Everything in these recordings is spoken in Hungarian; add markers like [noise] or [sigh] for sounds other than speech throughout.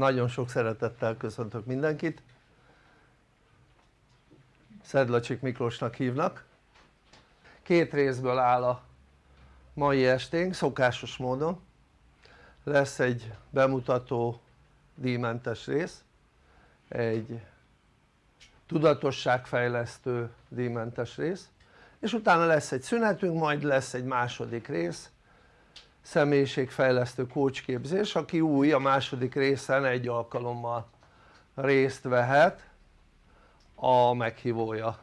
nagyon sok szeretettel köszöntök mindenkit. Szedlacsik Miklósnak hívnak. Két részből áll a mai esténk szokásos módon. Lesz egy bemutató díjmentes rész egy tudatosságfejlesztő díjmentes rész és utána lesz egy szünetünk majd lesz egy második rész személyiségfejlesztő kócsképzés aki új a második részen egy alkalommal részt vehet a meghívója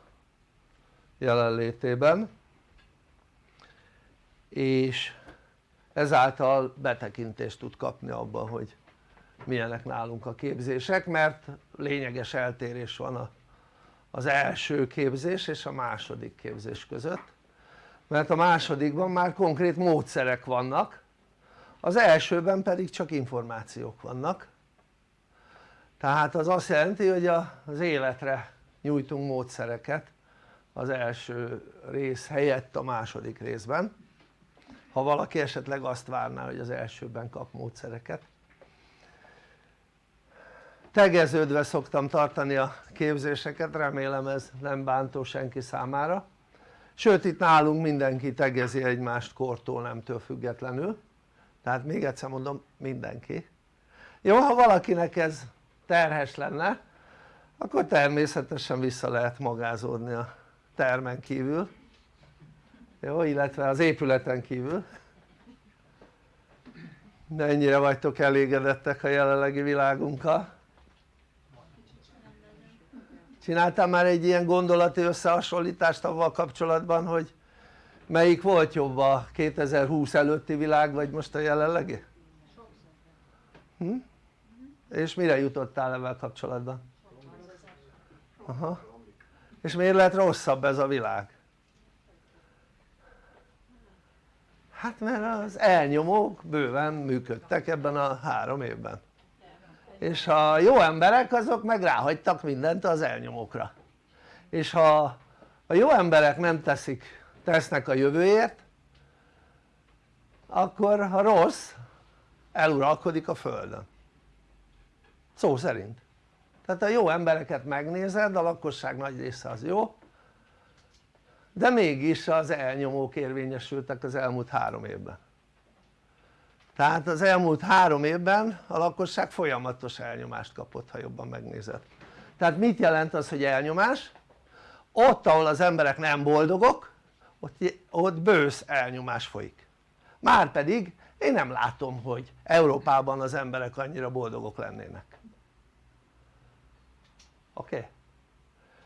jelenlétében. És ezáltal betekintést tud kapni abba hogy milyenek nálunk a képzések mert lényeges eltérés van a, az első képzés és a második képzés között mert a másodikban már konkrét módszerek vannak az elsőben pedig csak információk vannak. Tehát az azt jelenti hogy az életre nyújtunk módszereket az első rész helyett a második részben. Ha valaki esetleg azt várná hogy az elsőben kap módszereket. Tegeződve szoktam tartani a képzéseket, remélem ez nem bántó senki számára sőt itt nálunk mindenki tegezi egymást kortól nemtől függetlenül. Tehát még egyszer mondom mindenki. Jó ha valakinek ez terhes lenne akkor természetesen vissza lehet magázódni a termen kívül. Jó illetve az épületen kívül. Mennyire vagytok elégedettek a jelenlegi világunkkal? Csináltál már egy ilyen gondolati összehasonlítást avval kapcsolatban hogy melyik volt jobb a 2020 előtti világ vagy most a jelenlegi? Hm? és mire jutottál ebben kapcsolatban? Aha. és miért lehet rosszabb ez a világ? hát mert az elnyomók bőven működtek ebben a három évben és a jó emberek azok meg ráhagytak mindent az elnyomókra. És ha a jó emberek nem teszik, tesznek a jövőért akkor a rossz eluralkodik a földön. Szó szerint. Tehát a jó embereket megnézed a lakosság nagy része az jó de mégis az elnyomók érvényesültek az elmúlt három évben tehát az elmúlt három évben a lakosság folyamatos elnyomást kapott ha jobban megnézed tehát mit jelent az hogy elnyomás? ott ahol az emberek nem boldogok ott, ott bősz elnyomás folyik márpedig én nem látom hogy Európában az emberek annyira boldogok lennének oké?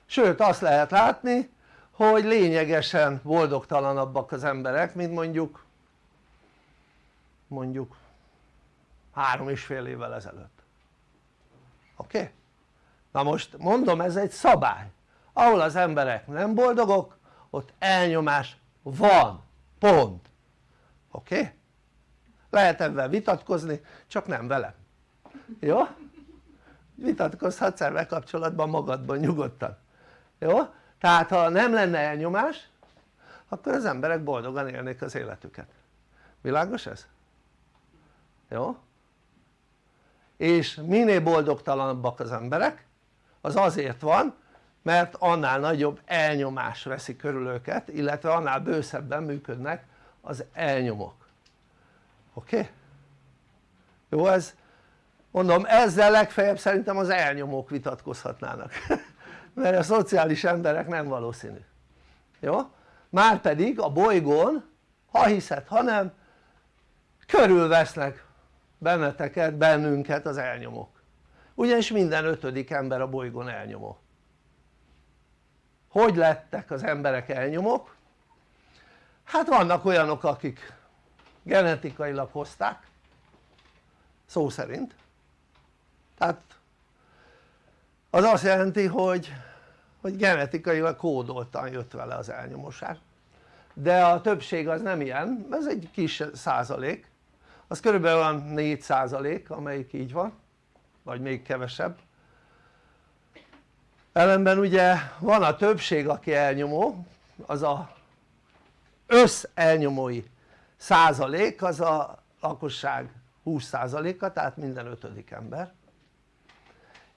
Sőt azt lehet látni hogy lényegesen boldogtalanabbak az emberek mint mondjuk mondjuk három és fél évvel ezelőtt oké? Okay? na most mondom ez egy szabály ahol az emberek nem boldogok ott elnyomás van, pont oké? Okay? lehet ebben vitatkozni csak nem velem jó? vitatkozhatsz ebben kapcsolatban magadban nyugodtan jó? tehát ha nem lenne elnyomás akkor az emberek boldogan élnék az életüket világos ez? Jó? és minél boldogtalanabbak az emberek az azért van mert annál nagyobb elnyomás veszi körül őket illetve annál bőszebben működnek az elnyomók oké? Okay? jó ez mondom ezzel legfeljebb szerintem az elnyomók vitatkozhatnának [laughs] mert a szociális emberek nem valószínű jó? márpedig a bolygón ha hiszed ha nem körülvesznek benneteket, bennünket az elnyomók. Ugyanis minden ötödik ember a bolygón elnyomó. Hogy lettek az emberek elnyomók? hát vannak olyanok akik genetikailag hozták szó szerint. Tehát az azt jelenti hogy, hogy genetikailag kódoltan jött vele az elnyomóság. De a többség az nem ilyen, ez egy kis százalék az körülbelül olyan 4 százalék amelyik így van vagy még kevesebb ellenben ugye van a többség aki elnyomó az a össz elnyomói százalék az a lakosság 20 százaléka tehát minden ötödik ember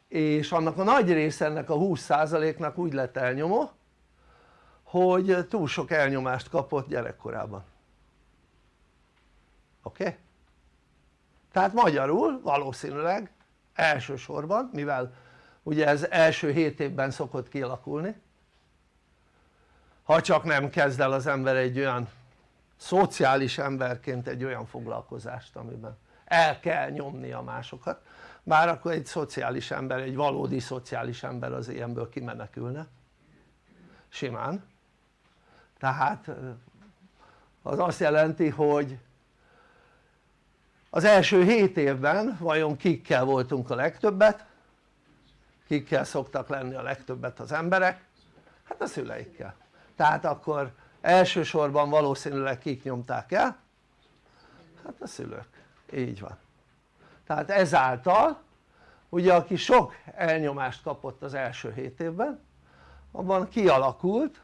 és annak a nagy része ennek a 20%-nak úgy lett elnyomó hogy túl sok elnyomást kapott gyerekkorában oké? Okay? Tehát magyarul valószínűleg elsősorban mivel ugye ez első 7 évben szokott kialakulni ha csak nem kezd el az ember egy olyan szociális emberként egy olyan foglalkozást amiben el kell nyomni a másokat bár akkor egy szociális ember, egy valódi szociális ember az ilyenből kimenekülne. Simán. Tehát az azt jelenti hogy az első 7 évben vajon kikkel voltunk a legtöbbet? Kikkel szoktak lenni a legtöbbet az emberek? Hát a szüleikkel. Tehát akkor elsősorban valószínűleg kik nyomták el? Hát a szülők, így van. Tehát ezáltal ugye aki sok elnyomást kapott az első 7 évben abban kialakult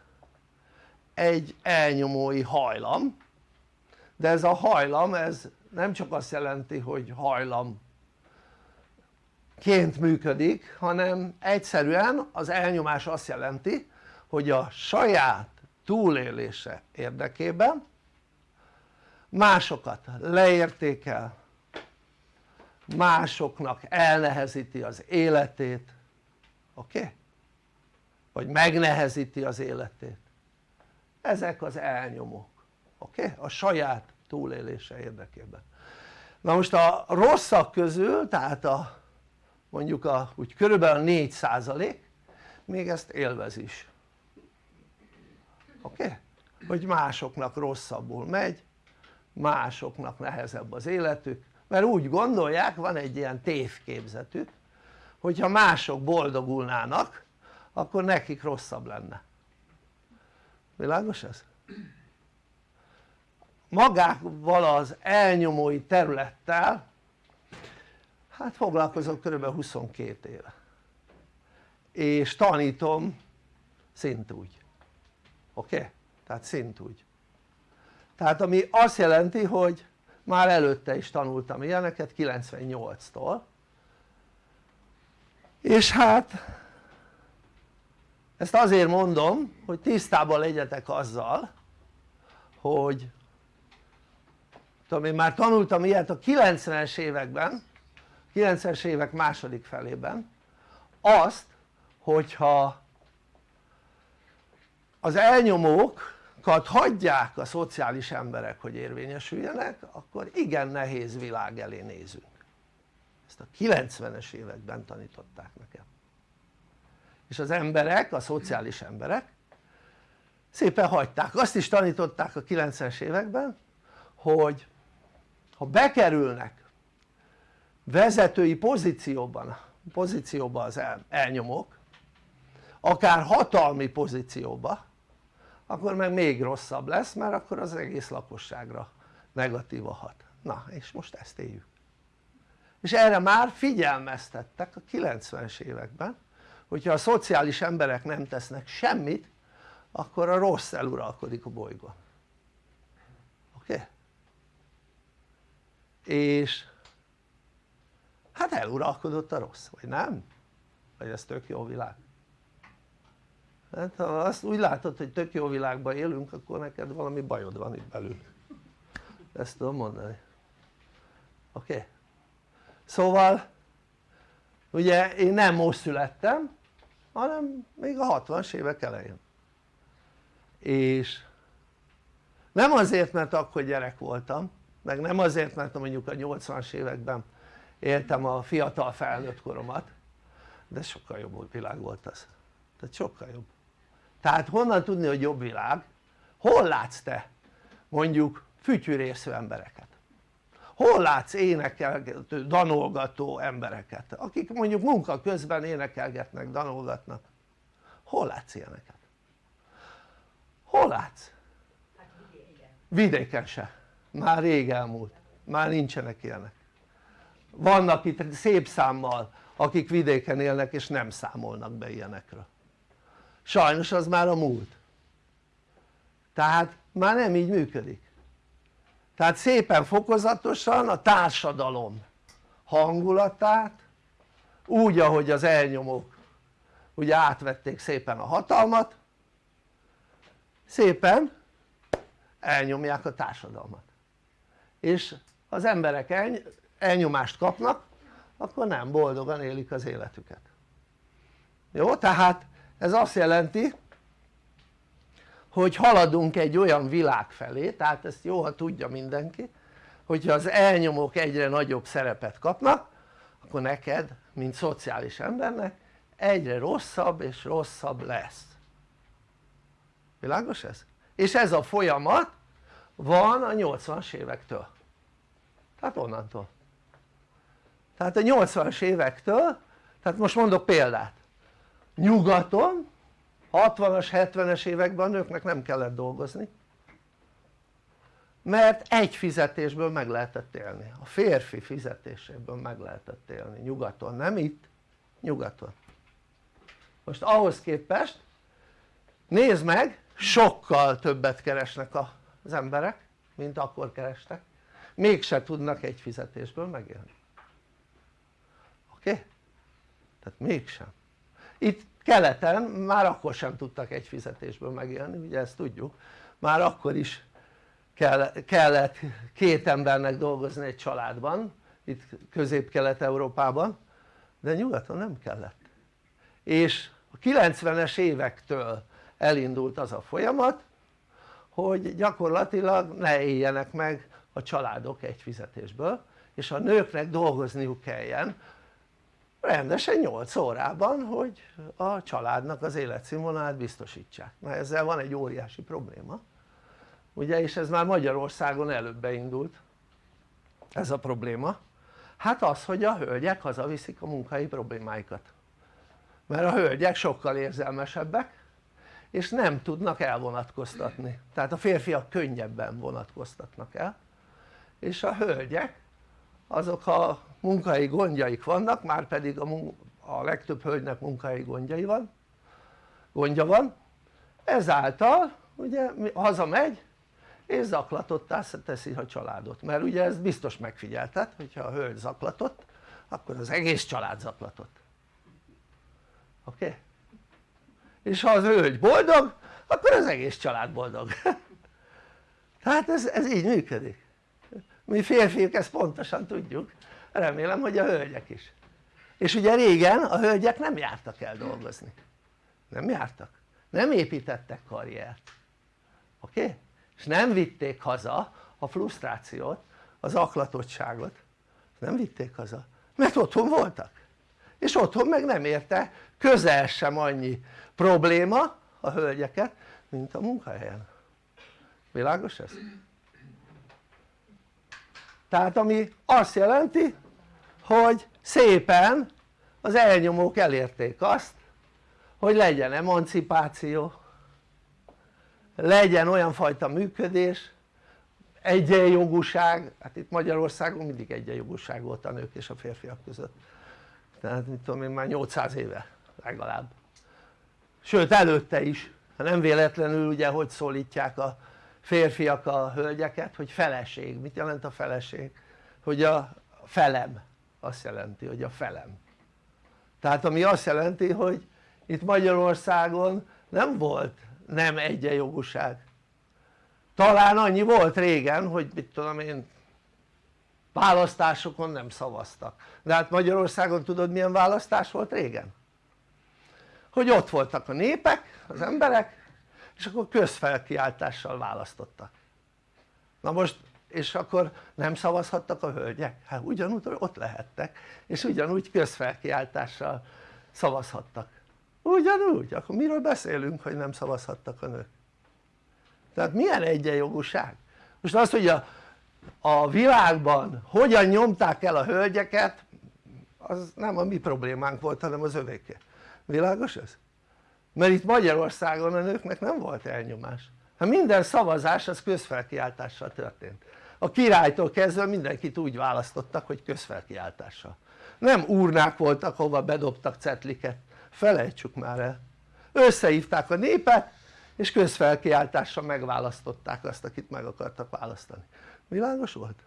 egy elnyomói hajlam. De ez a hajlam ez nem csak azt jelenti hogy hajlam ként működik hanem egyszerűen az elnyomás azt jelenti hogy a saját túlélése érdekében másokat leértékel másoknak elnehezíti az életét oké? Okay? vagy megnehezíti az életét ezek az elnyomók oké? Okay? a saját túlélése érdekében na most a rosszak közül tehát a mondjuk a úgy körülbelül 4 százalék még ezt élvez is oké? Okay? hogy másoknak rosszabbul megy másoknak nehezebb az életük mert úgy gondolják, van egy ilyen tévképzetük hogyha mások boldogulnának akkor nekik rosszabb lenne világos ez? Magával az elnyomói területtel hát foglalkozok kb. 22 éve és tanítom szintúgy oké? Okay? tehát szintúgy tehát ami azt jelenti hogy már előtte is tanultam ilyeneket 98-tól és hát ezt azért mondom hogy tisztában legyetek azzal hogy tudom én már tanultam ilyet a 90-es években 90-es évek második felében. Azt hogyha az elnyomókat hagyják a szociális emberek hogy érvényesüljenek akkor igen nehéz világ elé nézünk. Ezt a 90-es években tanították nekem. És az emberek, a szociális emberek szépen hagyták, azt is tanították a 90-es években hogy ha bekerülnek vezetői pozícióban, pozícióba az el, elnyomók akár hatalmi pozícióba akkor meg még rosszabb lesz mert akkor az egész lakosságra negatíva hat na és most ezt éljük és erre már figyelmeztettek a 90-es években hogyha a szociális emberek nem tesznek semmit akkor a rossz eluralkodik a bolygón oké? Okay? És hát eluralkodott a rossz, vagy nem? vagy ez tök jó világ? hát ha azt úgy látod hogy tök jó világban élünk akkor neked valami bajod van itt belül ezt tudom mondani oké? Okay? szóval ugye én nem most születtem hanem még a 60-as évek elején és nem azért mert akkor gyerek voltam meg nem azért mert mondjuk a 80-as években éltem a fiatal felnőtt koromat de sokkal jobb világ volt az tehát sokkal jobb tehát honnan tudni hogy jobb világ? hol látsz te mondjuk fütyűrésző embereket? hol látsz énekelgető, danolgató embereket akik mondjuk munka közben énekelgetnek, danolgatnak hol látsz ilyeneket? hol látsz? Hát vidéken se, már rég elmúlt, már nincsenek ilyenek. Vannak itt szép számmal akik vidéken élnek és nem számolnak be ilyenekről. Sajnos az már a múlt. Tehát már nem így működik. Tehát szépen fokozatosan a társadalom hangulatát úgy ahogy az elnyomók ugye átvették szépen a hatalmat szépen elnyomják a társadalmat és az emberek elnyomást kapnak akkor nem boldogan élik az életüket jó? tehát ez azt jelenti hogy haladunk egy olyan világ felé, tehát ezt jó ha tudja mindenki hogyha az elnyomók egyre nagyobb szerepet kapnak akkor neked mint szociális embernek egyre rosszabb és rosszabb lesz világos ez? és ez a folyamat van a 80-as évektől. Tehát onnantól. Tehát a 80-as évektől tehát most mondok példát. Nyugaton 60-as 70-es években a nőknek nem kellett dolgozni mert egy fizetésből meg lehetett élni, a férfi fizetéséből meg lehetett élni. Nyugaton, nem itt, nyugaton. Most ahhoz képest nézd meg sokkal többet keresnek az emberek mint akkor kerestek mégse tudnak egy fizetésből megélni oké? Okay? tehát mégsem itt keleten már akkor sem tudtak egy fizetésből megélni ugye ezt tudjuk már akkor is kellett két embernek dolgozni egy családban itt közép-kelet-európában de nyugaton nem kellett és a 90-es évektől elindult az a folyamat hogy gyakorlatilag ne éljenek meg a családok egy fizetésből és a nőknek dolgozniuk kelljen rendesen 8 órában hogy a családnak az életszínvonalát biztosítsák, na ezzel van egy óriási probléma. Ugye és ez már Magyarországon előbb beindult ez a probléma. Hát az hogy a hölgyek hazaviszik a munkai problémáikat. Mert a hölgyek sokkal érzelmesebbek és nem tudnak elvonatkoztatni tehát a férfiak könnyebben vonatkoztatnak el és a hölgyek azok a munkai gondjaik vannak már pedig a, a legtöbb hölgynek munkai gondjai van gondja van ezáltal ugye hazamegy és zaklatottá teszi a családot mert ugye ezt biztos megfigyelted hogyha a hölgy zaklatott akkor az egész család zaklatott oké? Okay? És ha az hölgy boldog akkor az egész család boldog. Tehát [laughs] ez, ez így működik. Mi férfiak ezt pontosan tudjuk. Remélem hogy a hölgyek is. És ugye régen a hölgyek nem jártak el dolgozni. Nem jártak, nem építettek karriert. Oké? Okay? és nem vitték haza a frusztrációt, az aklatottságot. Nem vitték haza. Mert otthon voltak és otthon meg nem érte. Közel sem annyi probléma a hölgyeket mint a munkahelyen. Világos ez? tehát ami azt jelenti hogy szépen az elnyomók elérték azt hogy legyen emancipáció legyen olyan fajta működés egyenjogúság, hát itt Magyarországon mindig egyenjogúság volt a nők és a férfiak között tehát mit tudom én már 800 éve legalább. Sőt előtte is, nem véletlenül ugye hogy szólítják a férfiak a hölgyeket hogy feleség, mit jelent a feleség? hogy a felem. Azt jelenti hogy a felem. Tehát ami azt jelenti hogy itt Magyarországon nem volt nem egyenjogúság. Talán annyi volt régen hogy mit tudom én választásokon nem szavaztak de hát Magyarországon tudod milyen választás volt régen? hogy ott voltak a népek, az emberek és akkor közfelkiáltással választottak na most és akkor nem szavazhattak a hölgyek? hát ugyanúgy ott lehettek és ugyanúgy közfelkiáltással szavazhattak ugyanúgy, akkor miről beszélünk hogy nem szavazhattak a nők? tehát milyen egyenjogúság? most az hogy a, a világban hogyan nyomták el a hölgyeket az nem a mi problémánk volt hanem az övéke világos ez? mert itt Magyarországon a nőknek nem volt elnyomás. Hát minden szavazás az közfelkiáltással történt. A királytól kezdve mindenkit úgy választottak hogy közfelkiáltással. Nem urnák voltak hova bedobtak cetliket. Felejtsük már el. Összehívták a népet és közfelkiáltással megválasztották azt akit meg akartak választani világos volt?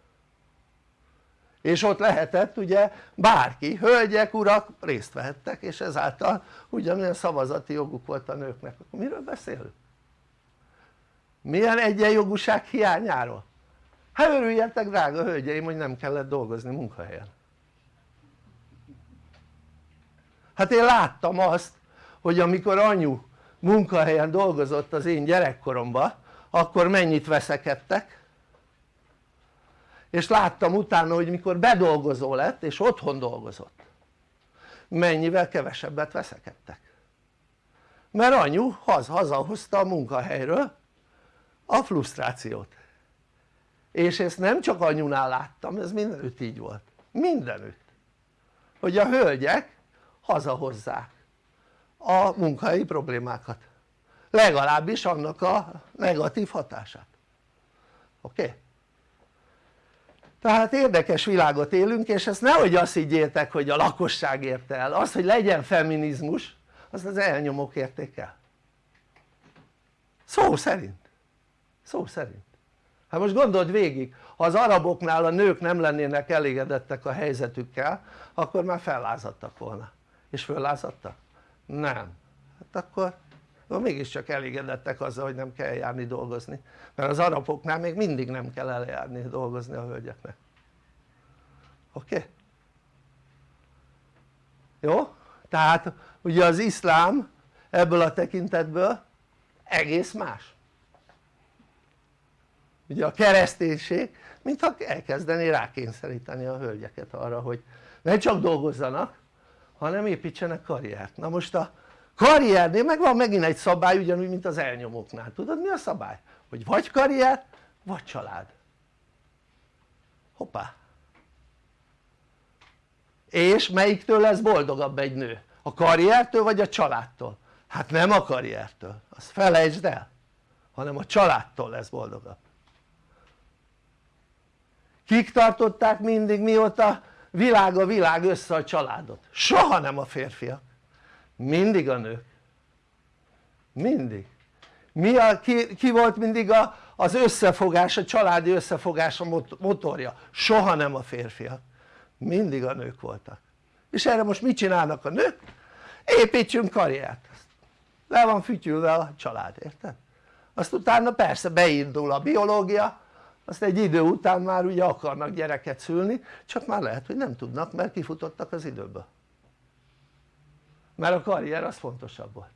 és ott lehetett ugye bárki, hölgyek, urak részt vehettek és ezáltal ugyanolyan szavazati joguk volt a nőknek, akkor miről beszélünk? milyen egyenjogúság hiányáról? hát örüljetek drága hölgyeim hogy nem kellett dolgozni munkahelyen hát én láttam azt hogy amikor anyu munkahelyen dolgozott az én gyerekkoromban akkor mennyit veszekedtek és láttam utána hogy mikor bedolgozó lett és otthon dolgozott. Mennyivel kevesebbet veszekedtek. Mert anyu haz, hazahozta a munkahelyről a frusztrációt. És ezt nem csak anyunál láttam, ez mindenütt így volt, mindenütt. Hogy a hölgyek hazahozzák a munkahelyi problémákat. Legalábbis annak a negatív hatását. Oké? Okay? Tehát érdekes világot élünk és ezt nehogy azt higgyétek hogy a lakosság érte el, az hogy legyen feminizmus azt az elnyomók érték szó szerint. Szó szerint. Hát most gondold végig ha az araboknál a nők nem lennének elégedettek a helyzetükkel akkor már fellázadtak volna. És föllázadtak? nem. Hát akkor, akkor mégiscsak elégedettek azzal hogy nem kell járni dolgozni mert az araboknál még mindig nem kell eljárni dolgozni a hölgyeknek oké? Okay? jó? tehát ugye az iszlám ebből a tekintetből egész más ugye a kereszténység mintha elkezdené rákényszeríteni a hölgyeket arra hogy ne csak dolgozzanak hanem építsenek karriert na most a karriernél meg van megint egy szabály ugyanúgy mint az elnyomóknál tudod mi a szabály? hogy vagy karrier vagy család hoppá és melyiktől lesz boldogabb egy nő? a karriertől vagy a családtól? hát nem a karriertől, azt felejtsd el hanem a családtól lesz boldogabb kik tartották mindig mióta világ a világ össze a családot? soha nem a férfiak mindig a nők mindig mi a, ki, ki volt mindig a, az összefogás, a családi összefogás a motorja? soha nem a férfiak mindig a nők voltak és erre most mit csinálnak a nők? építsünk karriert le van fütyülve a család, érted? azt utána persze beindul a biológia azt egy idő után már ugye akarnak gyereket szülni csak már lehet hogy nem tudnak mert kifutottak az időből mert a karrier az fontosabb volt.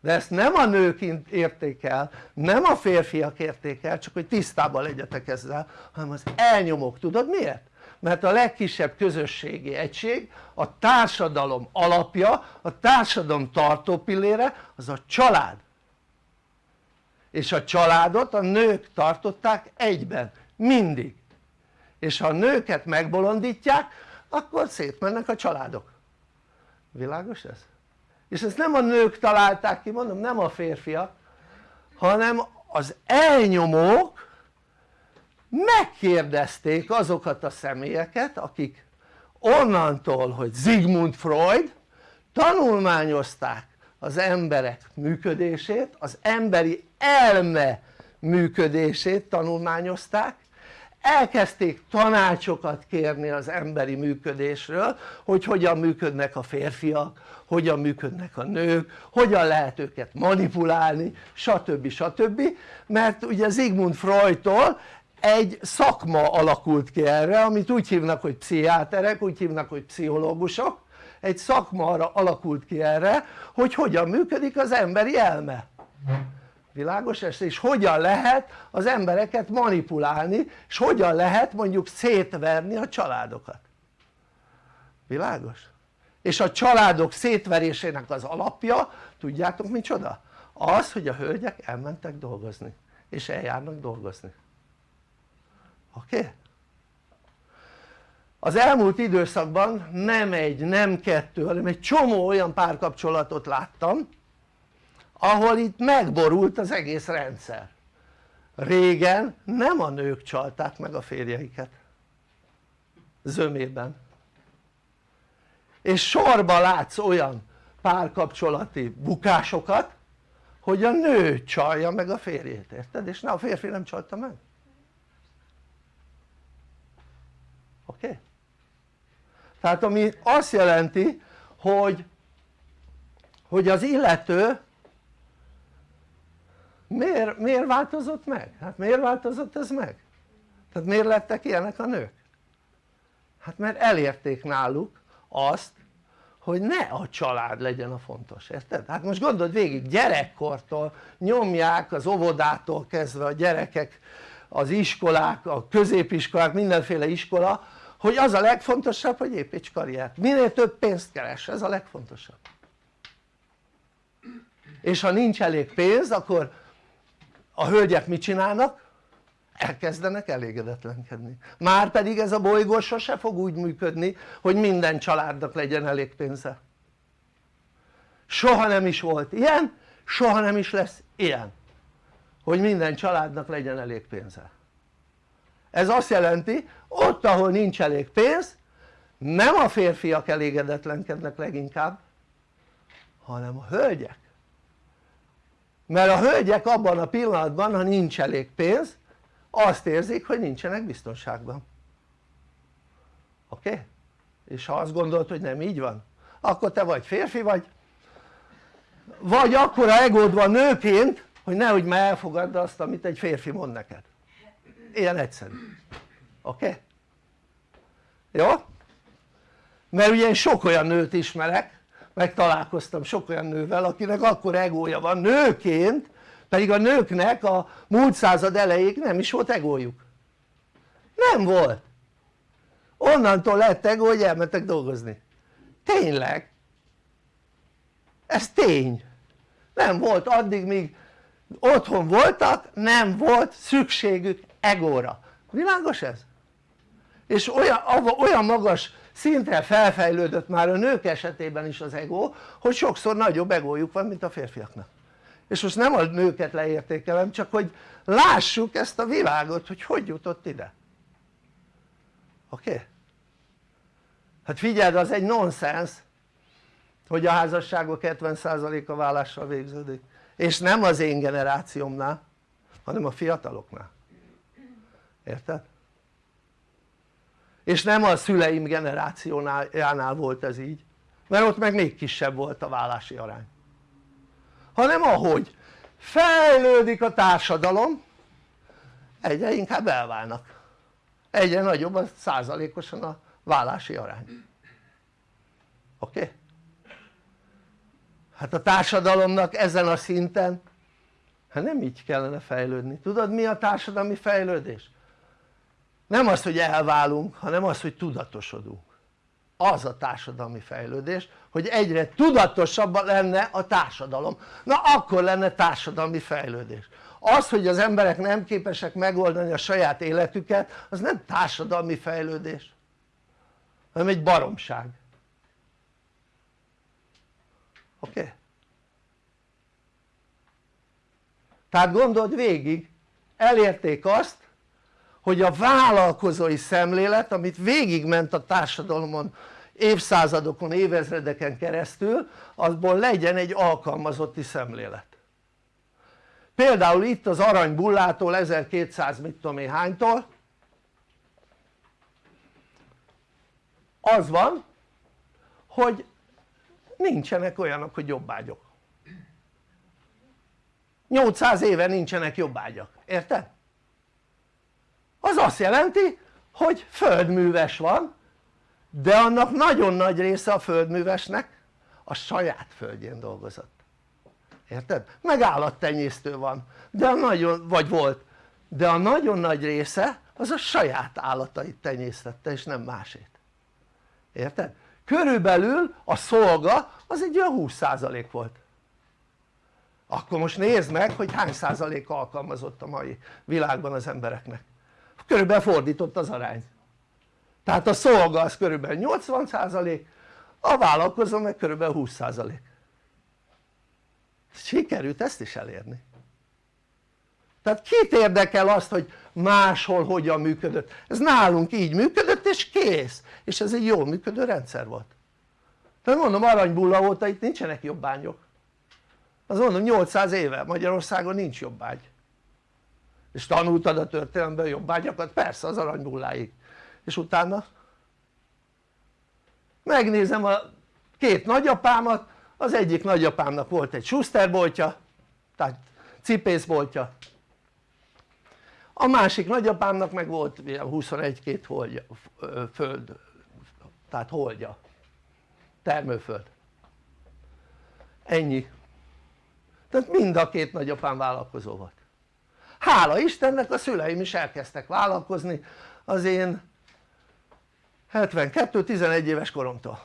De ezt nem a nők érték el, nem a férfiak érték el, csak hogy tisztában legyetek ezzel, hanem az elnyomók, tudod miért? mert a legkisebb közösségi egység, a társadalom alapja, a társadalom tartópillére az a család. És a családot a nők tartották egyben, mindig. És ha a nőket megbolondítják akkor szétmennek a családok világos ez? és ezt nem a nők találták ki mondom nem a férfiak hanem az elnyomók megkérdezték azokat a személyeket akik onnantól hogy Sigmund Freud tanulmányozták az emberek működését, az emberi elme működését tanulmányozták elkezdték tanácsokat kérni az emberi működésről hogy hogyan működnek a férfiak, hogyan működnek a nők, hogyan lehet őket manipulálni stb. stb. mert ugye Sigmund Freudtól egy szakma alakult ki erre amit úgy hívnak hogy pszichiáterek, úgy hívnak hogy pszichológusok egy szakma arra alakult ki erre hogy hogyan működik az emberi elme világos ez? és hogyan lehet az embereket manipulálni és hogyan lehet mondjuk szétverni a családokat világos? és a családok szétverésének az alapja tudjátok micsoda? az hogy a hölgyek elmentek dolgozni és eljárnak dolgozni oké? Okay? az elmúlt időszakban nem egy, nem kettő, hanem egy csomó olyan párkapcsolatot láttam ahol itt megborult az egész rendszer régen nem a nők csalták meg a férjeiket zömében és sorba látsz olyan párkapcsolati bukásokat hogy a nő csalja meg a férjét, érted? és ne a férfi nem csalta meg oké? Okay? tehát ami azt jelenti hogy hogy az illető miért, miért változott meg? hát miért változott ez meg? tehát miért lettek ilyenek a nők? hát mert elérték náluk azt hogy ne a család legyen a fontos, érted? hát most gondold végig gyerekkortól nyomják az óvodától kezdve a gyerekek az iskolák, a középiskolák, mindenféle iskola hogy az a legfontosabb hogy építs karriert, minél több pénzt keres, ez a legfontosabb és ha nincs elég pénz akkor a hölgyek mit csinálnak? elkezdenek elégedetlenkedni. Már pedig ez a bolygó sose fog úgy működni hogy minden családnak legyen elég pénze. Soha nem is volt ilyen soha nem is lesz ilyen hogy minden családnak legyen elég pénze. Ez azt jelenti ott ahol nincs elég pénz nem a férfiak elégedetlenkednek leginkább hanem a hölgyek mert a hölgyek abban a pillanatban ha nincs elég pénz azt érzik hogy nincsenek biztonságban oké? És ha azt gondolod hogy nem így van akkor te vagy férfi vagy vagy akkora egód van nőként hogy nehogy már elfogadd azt amit egy férfi mond neked ilyen egyszerű oké? Jó? mert ugye én sok olyan nőt ismerek meg találkoztam sok olyan nővel akinek akkor egója van. Nőként pedig a nőknek a múlt század elejéig nem is volt egójuk. Nem volt. Onnantól lett egó hogy elmentek dolgozni. Tényleg. Ez tény. Nem volt addig míg otthon voltak nem volt szükségük egóra. Világos ez? és olyan, olyan magas szintre felfejlődött már a nők esetében is az ego hogy sokszor nagyobb egójuk van mint a férfiaknak és most nem a nőket leértékelem csak hogy lássuk ezt a világot hogy hogy jutott ide oké? Okay? hát figyeld az egy nonsens hogy a házasságok 70%-a vállással végződik és nem az én generációmnál hanem a fiataloknál érted? És nem a szüleim generációjánál volt ez így mert ott meg még kisebb volt a vállási arány hanem ahogy fejlődik a társadalom egyre inkább elválnak egyre nagyobb a százalékosan a vállási arány oké? Okay? hát a társadalomnak ezen a szinten hát nem így kellene fejlődni, tudod mi a társadalmi fejlődés? Nem az hogy elválunk hanem az hogy tudatosodunk az a társadalmi fejlődés hogy egyre tudatosabb lenne a társadalom na akkor lenne társadalmi fejlődés az hogy az emberek nem képesek megoldani a saját életüket az nem társadalmi fejlődés hanem egy baromság oké? Okay? tehát gondold végig elérték azt hogy a vállalkozói szemlélet amit végigment a társadalomon évszázadokon, évezredeken keresztül azból legyen egy alkalmazotti szemlélet. Például itt az aranybullától 1200 mit tudom én hánytól? Az van hogy nincsenek olyanok hogy jobbágyok. 800 éve nincsenek jobbágyak, érted? Az azt jelenti hogy földműves van de annak nagyon nagy része a földművesnek a saját földjén dolgozott érted? meg állattenyésztő van de a nagyon, vagy volt de a nagyon nagy része az a saját állatait tenyésztette és nem másét érted? körülbelül a szolga az egy olyan 20% volt akkor most nézd meg hogy hány százalék alkalmazott a mai világban az embereknek körülbelül fordított az arány. Tehát a szolga az körülbelül 80% a vállalkozó meg körülbelül 20% sikerült ezt is elérni. Tehát kit érdekel azt hogy máshol hogyan működött? Ez nálunk így működött és kész. És ez egy jól működő rendszer volt. Tehát mondom aranybulla óta itt nincsenek jobbányok. Az mondom 800 éve Magyarországon nincs jobbágy és tanultad a történelemben jobbágyakat? persze az aranybulláig és utána? Megnézem a két nagyapámat az egyik nagyapámnak volt egy Schusterboltja tehát cipészboltja. A másik nagyapámnak meg volt 21-2 holdja, föld, tehát holdja, termőföld. Ennyi. Tehát mind a két nagyapám vállalkozó volt hála Istennek a szüleim is elkezdtek vállalkozni az én 72-11 éves koromtól.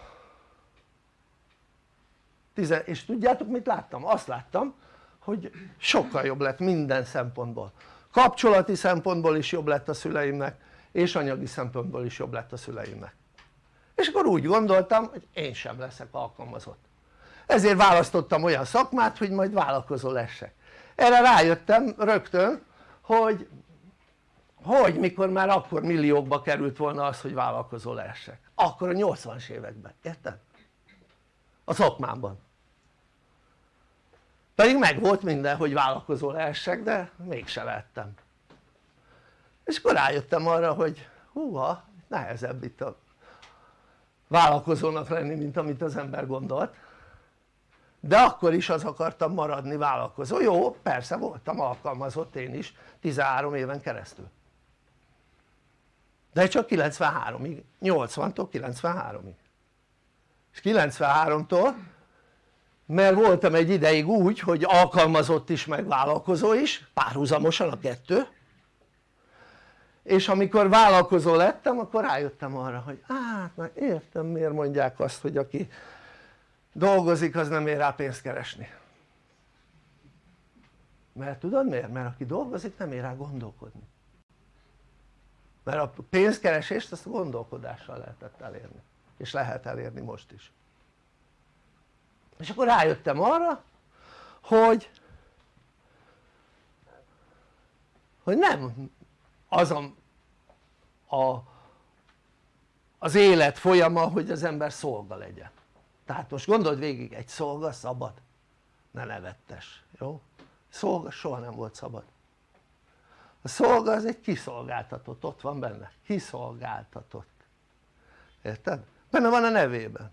És tudjátok mit láttam? azt láttam hogy sokkal jobb lett minden szempontból. Kapcsolati szempontból is jobb lett a szüleimnek és anyagi szempontból is jobb lett a szüleimnek. És akkor úgy gondoltam hogy én sem leszek alkalmazott. Ezért választottam olyan szakmát hogy majd vállalkozó lessek erre rájöttem rögtön hogy hogy mikor már akkor milliókba került volna az hogy vállalkozó lehessek. Akkor a 80-as években, érted? a szakmámban pedig meg volt minden hogy vállalkozó lehessek de mégse lehettem. És akkor rájöttem arra hogy húha nehezebb itt a vállalkozónak lenni mint amit az ember gondolt de akkor is az akartam maradni vállalkozó, jó persze voltam alkalmazott én is 13 éven keresztül. De csak 93-ig, 80-tól 93-ig és 93-tól mert voltam egy ideig úgy hogy alkalmazott is meg vállalkozó is párhuzamosan a kettő. És amikor vállalkozó lettem akkor rájöttem arra hogy hát már értem miért mondják azt hogy aki dolgozik az nem ér rá pénzt keresni. Mert tudod miért? mert aki dolgozik nem ér rá gondolkodni. Mert a pénzkeresést azt a gondolkodással lehetett elérni. És lehet elérni most is. És akkor rájöttem arra hogy hogy nem az a, a az élet folyama hogy az ember szolga legyen tehát most gondold végig egy szolga szabad. Ne nevettes, jó? szolga soha nem volt szabad. A szolga az egy kiszolgáltatott, ott van benne, kiszolgáltatott. Érted? benne van a nevében.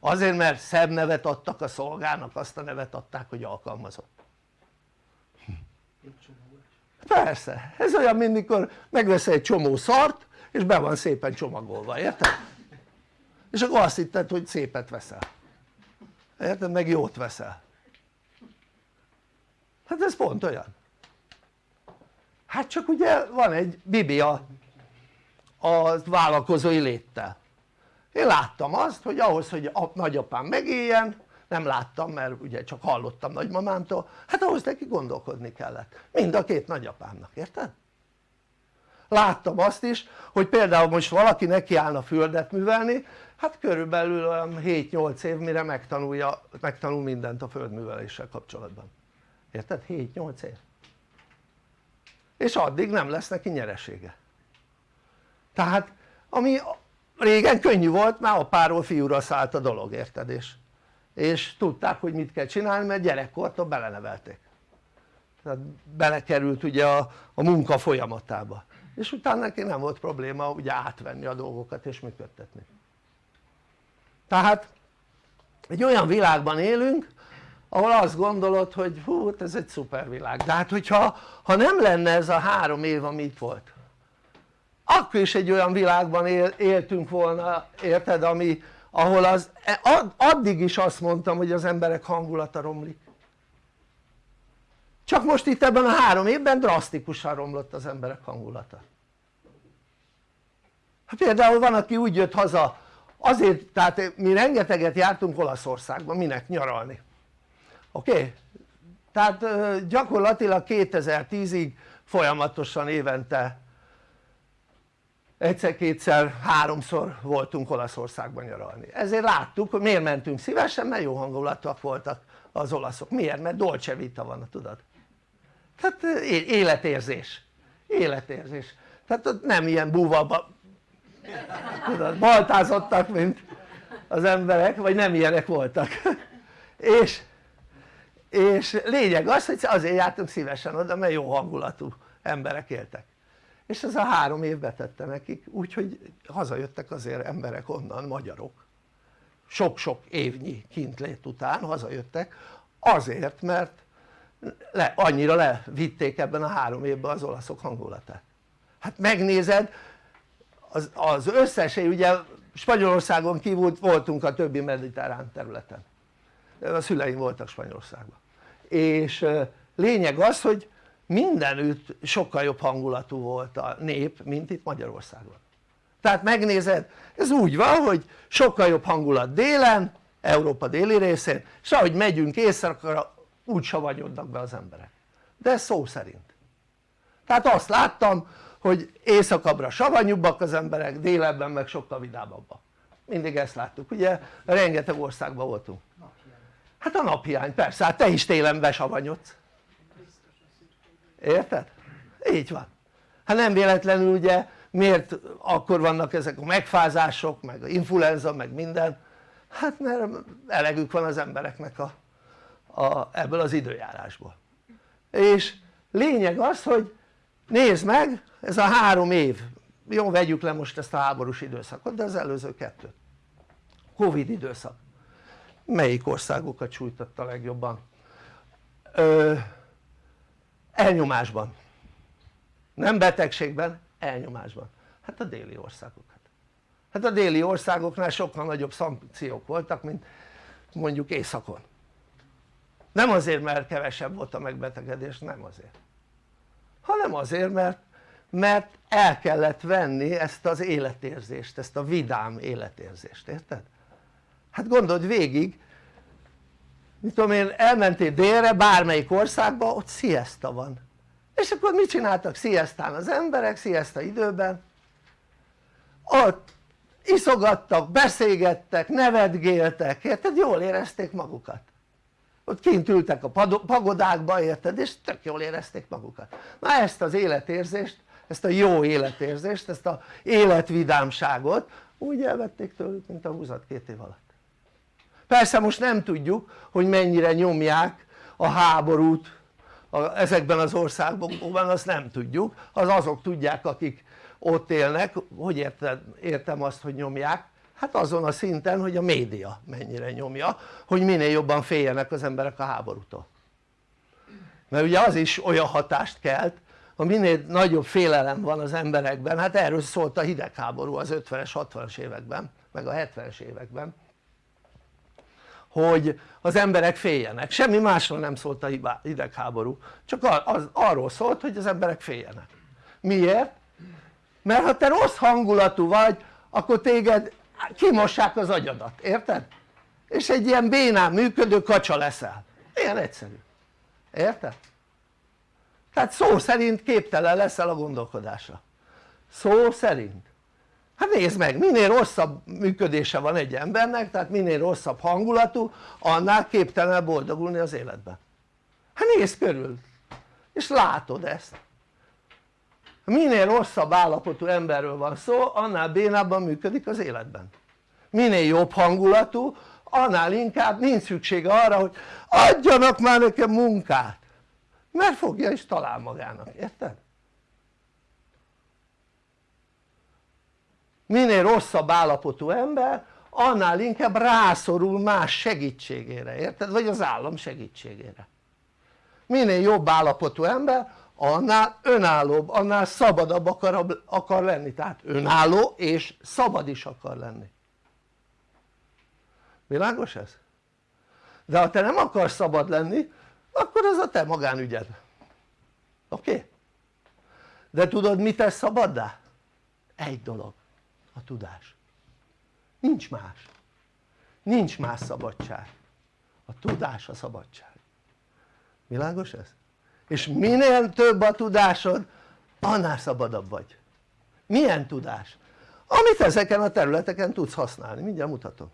Azért mert szebb nevet adtak a szolgának azt a nevet adták hogy alkalmazott. Persze, ez olyan mint mikor megveszel egy csomó szart és be van szépen csomagolva, érted? És akkor azt hitted hogy szépet veszel. Érted? meg jót veszel. Hát ez pont olyan. Hát csak ugye van egy bibia a vállalkozói léttel. Én láttam azt hogy ahhoz hogy a nagyapám megéljen nem láttam mert ugye csak hallottam nagymamámtól hát ahhoz neki gondolkodni kellett. Mind a két nagyapámnak, érted? láttam azt is hogy például most valaki nekiállna földet művelni hát körülbelül olyan 7-8 év mire megtanulja, megtanul mindent a földműveléssel kapcsolatban. Érted? 7-8 év. És addig nem lesz neki nyeresége. Tehát ami régen könnyű volt már apáról fiúra szállt a dolog érted? És, és tudták hogy mit kell csinálni mert gyerekkortól belenevelték. Tehát belekerült ugye a, a munka folyamatába. És utána neki nem volt probléma ugye átvenni a dolgokat és működtetni tehát egy olyan világban élünk ahol azt gondolod hogy hú hát ez egy szuper világ. De hát hogyha ha nem lenne ez a három év ami itt volt akkor is egy olyan világban él, éltünk volna érted ami ahol az addig is azt mondtam hogy az emberek hangulata romlik. Csak most itt ebben a három évben drasztikusan romlott az emberek hangulata. Hát például van aki úgy jött haza azért tehát mi rengeteget jártunk Olaszországban minek nyaralni oké? Okay? tehát gyakorlatilag 2010-ig folyamatosan évente egyszer-kétszer, háromszor voltunk Olaszországban nyaralni ezért láttuk hogy miért mentünk szívesen mert jó hangulatúak voltak az olaszok, miért? mert dolce vita van tudod tehát életérzés életérzés tehát ott nem ilyen búva tudod, baltázottak mint az emberek vagy nem ilyenek voltak. És, és lényeg az hogy azért jártunk szívesen oda mert jó hangulatú emberek éltek. És ez a három év betette nekik úgyhogy hazajöttek azért emberek onnan, magyarok. Sok-sok évnyi kintlét után hazajöttek azért mert le, annyira levitték ebben a három évben az olaszok hangulatát. Hát megnézed az, az összes, ugye Spanyolországon kívül voltunk a többi mediterrán területen. A szüleim voltak Spanyolországban. És lényeg az hogy mindenütt sokkal jobb hangulatú volt a nép mint itt Magyarországon. Tehát megnézed ez úgy van hogy sokkal jobb hangulat délen Európa déli részén és ahogy megyünk északra úgy savanyodnak be az emberek. De szó szerint. Tehát azt láttam hogy északabbra savanyúbbak az emberek délebben meg sokkal vidámabbak. Mindig ezt láttuk ugye? Rengeteg országban voltunk. Hát a naphiány persze hát te is télen besavanyodsz. Érted? így van. Hát nem véletlenül ugye miért akkor vannak ezek a megfázások meg a influenza meg minden? Hát mert elegük van az embereknek a, a, ebből az időjárásból. És lényeg az hogy nézd meg ez a három év. Jó vegyük le most ezt a háborús időszakot de az előző kettőt Covid időszak. Melyik országokat sújtotta legjobban? Ö, elnyomásban. Nem betegségben, elnyomásban. Hát a déli országokat. Hát a déli országoknál sokkal nagyobb szankciók voltak mint mondjuk északon. Nem azért mert kevesebb volt a megbetegedés, nem azért hanem azért mert mert el kellett venni ezt az életérzést, ezt a vidám életérzést, érted? hát gondold végig mit tudom én elmentél délre bármelyik országba ott siesta van és akkor mit csináltak siestán az emberek siesta időben ott iszogattak, beszélgettek, nevetgéltek, érted? jól érezték magukat ott kint ültek a pagodákba érted? És tök jól érezték magukat. Na ezt az életérzést ezt a jó életérzést ezt a életvidámságot úgy elvették tőlük mint a húzat két év alatt. Persze most nem tudjuk hogy mennyire nyomják a háborút a, ezekben az országokban azt nem tudjuk. Az azok tudják akik ott élnek. Hogy érted, értem azt hogy nyomják hát azon a szinten hogy a média mennyire nyomja hogy minél jobban féljenek az emberek a háborútól. Mert ugye az is olyan hatást kelt ha minél nagyobb félelem van az emberekben hát erről szólt a hidegháború az 50-es 60-as években meg a 70-es években hogy az emberek féljenek, semmi másról nem szólt a hidegháború csak az, arról szólt hogy az emberek féljenek. Miért? mert ha te rossz hangulatú vagy akkor téged kimossák az agyadat, érted? és egy ilyen bénán működő kacsa leszel, ilyen egyszerű, érted? tehát szó szerint képtelen leszel a gondolkodásra. Szó szerint. Hát nézd meg minél rosszabb működése van egy embernek tehát minél rosszabb hangulatú annál képtelen boldogulni az életben. Hát nézd körül. És látod ezt minél rosszabb állapotú emberről van szó annál bénábban működik az életben minél jobb hangulatú annál inkább nincs szüksége arra hogy adjanak már nekem munkát mert fogja is talál magának, érted? minél rosszabb állapotú ember annál inkább rászorul más segítségére, érted? vagy az állam segítségére minél jobb állapotú ember annál önállóbb, annál szabadabb akar, akar lenni tehát önálló és szabad is akar lenni világos ez? de ha te nem akarsz szabad lenni akkor az a te magánügyed oké? Okay? de tudod mit tesz szabaddá? egy dolog a tudás nincs más nincs más szabadság a tudás a szabadság világos ez? És minél több a tudásod annál szabadabb vagy. Milyen tudás? amit ezeken a területeken tudsz használni, mindjárt mutatom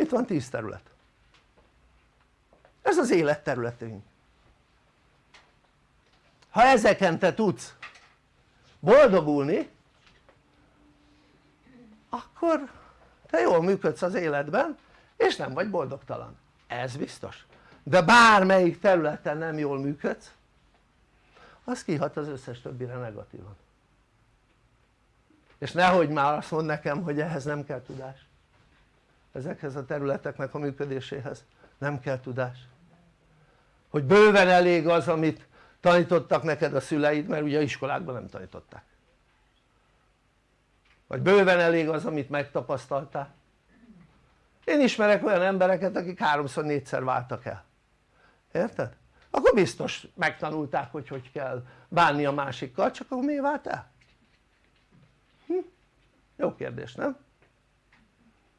itt van 10 terület. Ez az életterületünk. Ha ezeken te tudsz boldogulni akkor te jól működsz az életben és nem vagy boldogtalan, ez biztos de bármelyik területen nem jól működsz az kihat az összes többire negatívan. És nehogy már azt mond nekem hogy ehhez nem kell tudás. Ezekhez a területeknek a működéséhez? nem kell tudás. Hogy bőven elég az amit tanítottak neked a szüleid mert ugye iskolákban nem tanították. Vagy bőven elég az amit megtapasztaltál. Én ismerek olyan embereket akik háromszor négyszer váltak el érted? akkor biztos megtanulták hogy hogy kell bánni a másikkal csak akkor miért vált el? Hm? jó kérdés nem?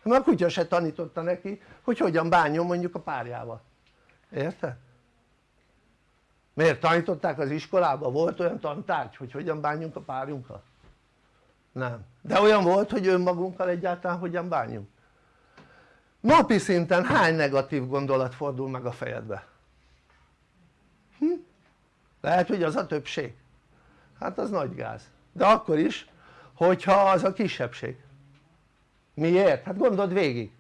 mert a kutya se tanította neki hogy hogyan bánjon mondjuk a párjával érted? miért tanították az iskolában? volt olyan tantárgy hogy hogyan bánjunk a párjunkkal? nem, de olyan volt hogy önmagunkkal egyáltalán hogyan bánjunk? napi szinten hány negatív gondolat fordul meg a fejedbe? Lehet hogy az a többség hát az nagy gáz de akkor is hogyha az a kisebbség miért? hát gondold végig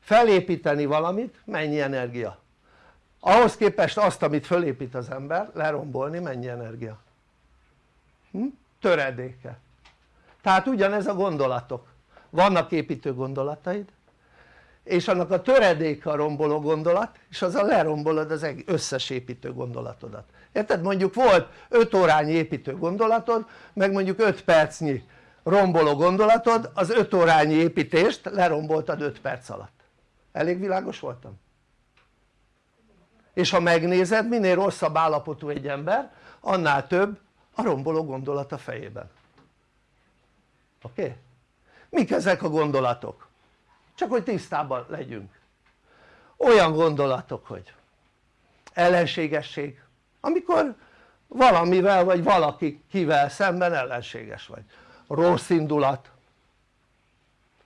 felépíteni valamit mennyi energia? ahhoz képest azt amit fölépít az ember lerombolni mennyi energia? Hm? töredéke tehát ugyanez a gondolatok vannak építő gondolataid és annak a töredéke a romboló gondolat és az a lerombolod az összes építő gondolatodat érted? mondjuk volt 5 órányi építő gondolatod meg mondjuk 5 percnyi romboló gondolatod az 5 órányi építést leromboltad 5 perc alatt elég világos voltam? és ha megnézed minél rosszabb állapotú egy ember annál több a romboló gondolat a fejében oké? Okay? mik ezek a gondolatok? Csak hogy tisztában legyünk. Olyan gondolatok hogy ellenségesség amikor valamivel vagy valaki kivel szemben ellenséges vagy. Rossz indulat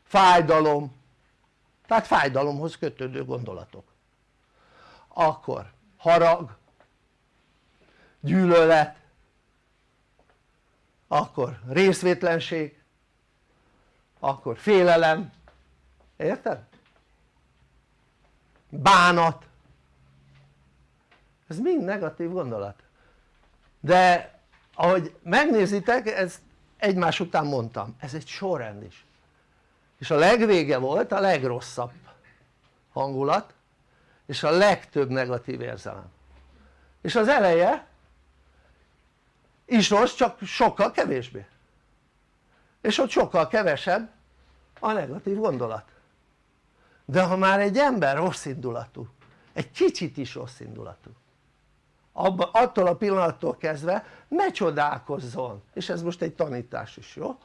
fájdalom tehát fájdalomhoz kötődő gondolatok. Akkor harag gyűlölet akkor részvétlenség akkor félelem érted? bánat. Ez mind negatív gondolat. De ahogy megnézitek ezt egymás után mondtam ez egy sorrend is. És a legvége volt a legrosszabb hangulat és a legtöbb negatív érzelem. És az eleje is rossz csak sokkal kevésbé. És ott sokkal kevesebb a negatív gondolat de ha már egy ember rossz indulatú egy kicsit is rossz indulatú attól a pillanattól kezdve ne csodálkozzon és ez most egy tanítás is jó?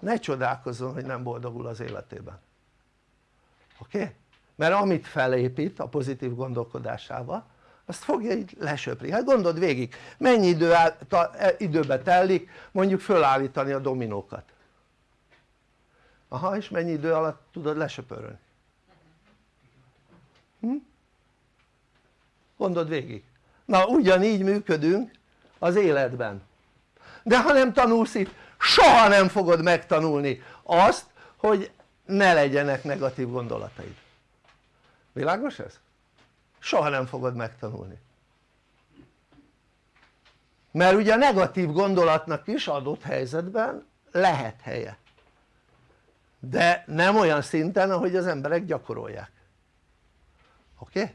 ne csodálkozzon hogy nem boldogul az életében oké? Okay? mert amit felépít a pozitív gondolkodásával azt fogja így lesöpri, hát gondold végig mennyi idő áll, ta, e, időbe telik mondjuk fölállítani a dominókat aha és mennyi idő alatt tudod lesöpörölni hm? gondold végig. Na ugyanígy működünk az életben. De ha nem tanulsz itt soha nem fogod megtanulni azt hogy ne legyenek negatív gondolataid. Világos ez? soha nem fogod megtanulni. Mert ugye a negatív gondolatnak is adott helyzetben lehet helye. De nem olyan szinten ahogy az emberek gyakorolják oké?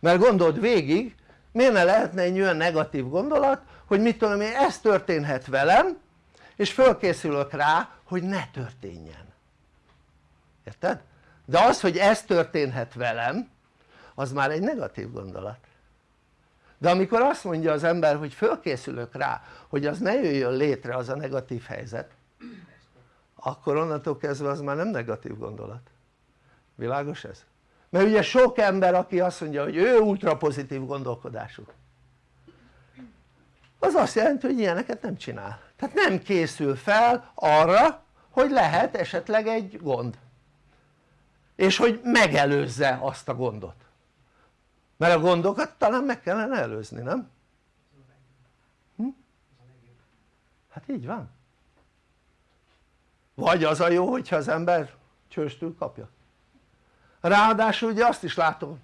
Mert gondold végig miért ne lehetne egy olyan negatív gondolat hogy mit tudom én ez történhet velem és fölkészülök rá hogy ne történjen érted? de az hogy ez történhet velem az már egy negatív gondolat de amikor azt mondja az ember hogy fölkészülök rá hogy az ne jöjjön létre az a negatív helyzet akkor onnantól kezdve az már nem negatív gondolat világos ez? mert ugye sok ember aki azt mondja hogy ő ultra pozitív gondolkodású az azt jelenti hogy ilyeneket nem csinál tehát nem készül fel arra hogy lehet esetleg egy gond és hogy megelőzze azt a gondot mert a gondokat talán meg kellene előzni, nem? Hm? hát így van vagy az a jó hogyha az ember csőstül kapja ráadásul ugye azt is látom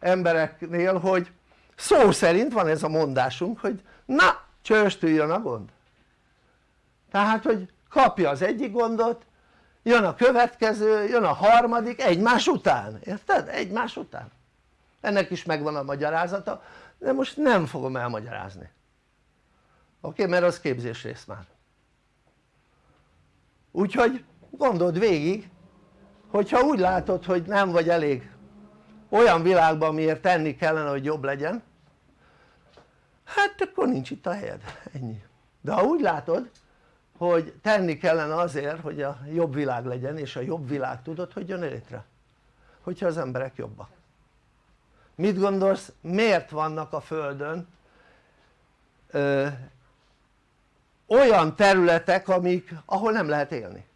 embereknél hogy szó szerint van ez a mondásunk hogy na csőstüljön a gond tehát hogy kapja az egyik gondot jön a következő, jön a harmadik egymás után, érted? egymás után ennek is megvan a magyarázata de most nem fogom elmagyarázni oké? Mert az rész már úgyhogy gondold végig hogyha úgy látod hogy nem vagy elég olyan világban miért tenni kellene hogy jobb legyen hát akkor nincs itt a helyed, ennyi. De ha úgy látod hogy tenni kellene azért hogy a jobb világ legyen és a jobb világ tudod hogy jön létre hogyha az emberek jobbak. Mit gondolsz miért vannak a földön ö, olyan területek amik, ahol nem lehet élni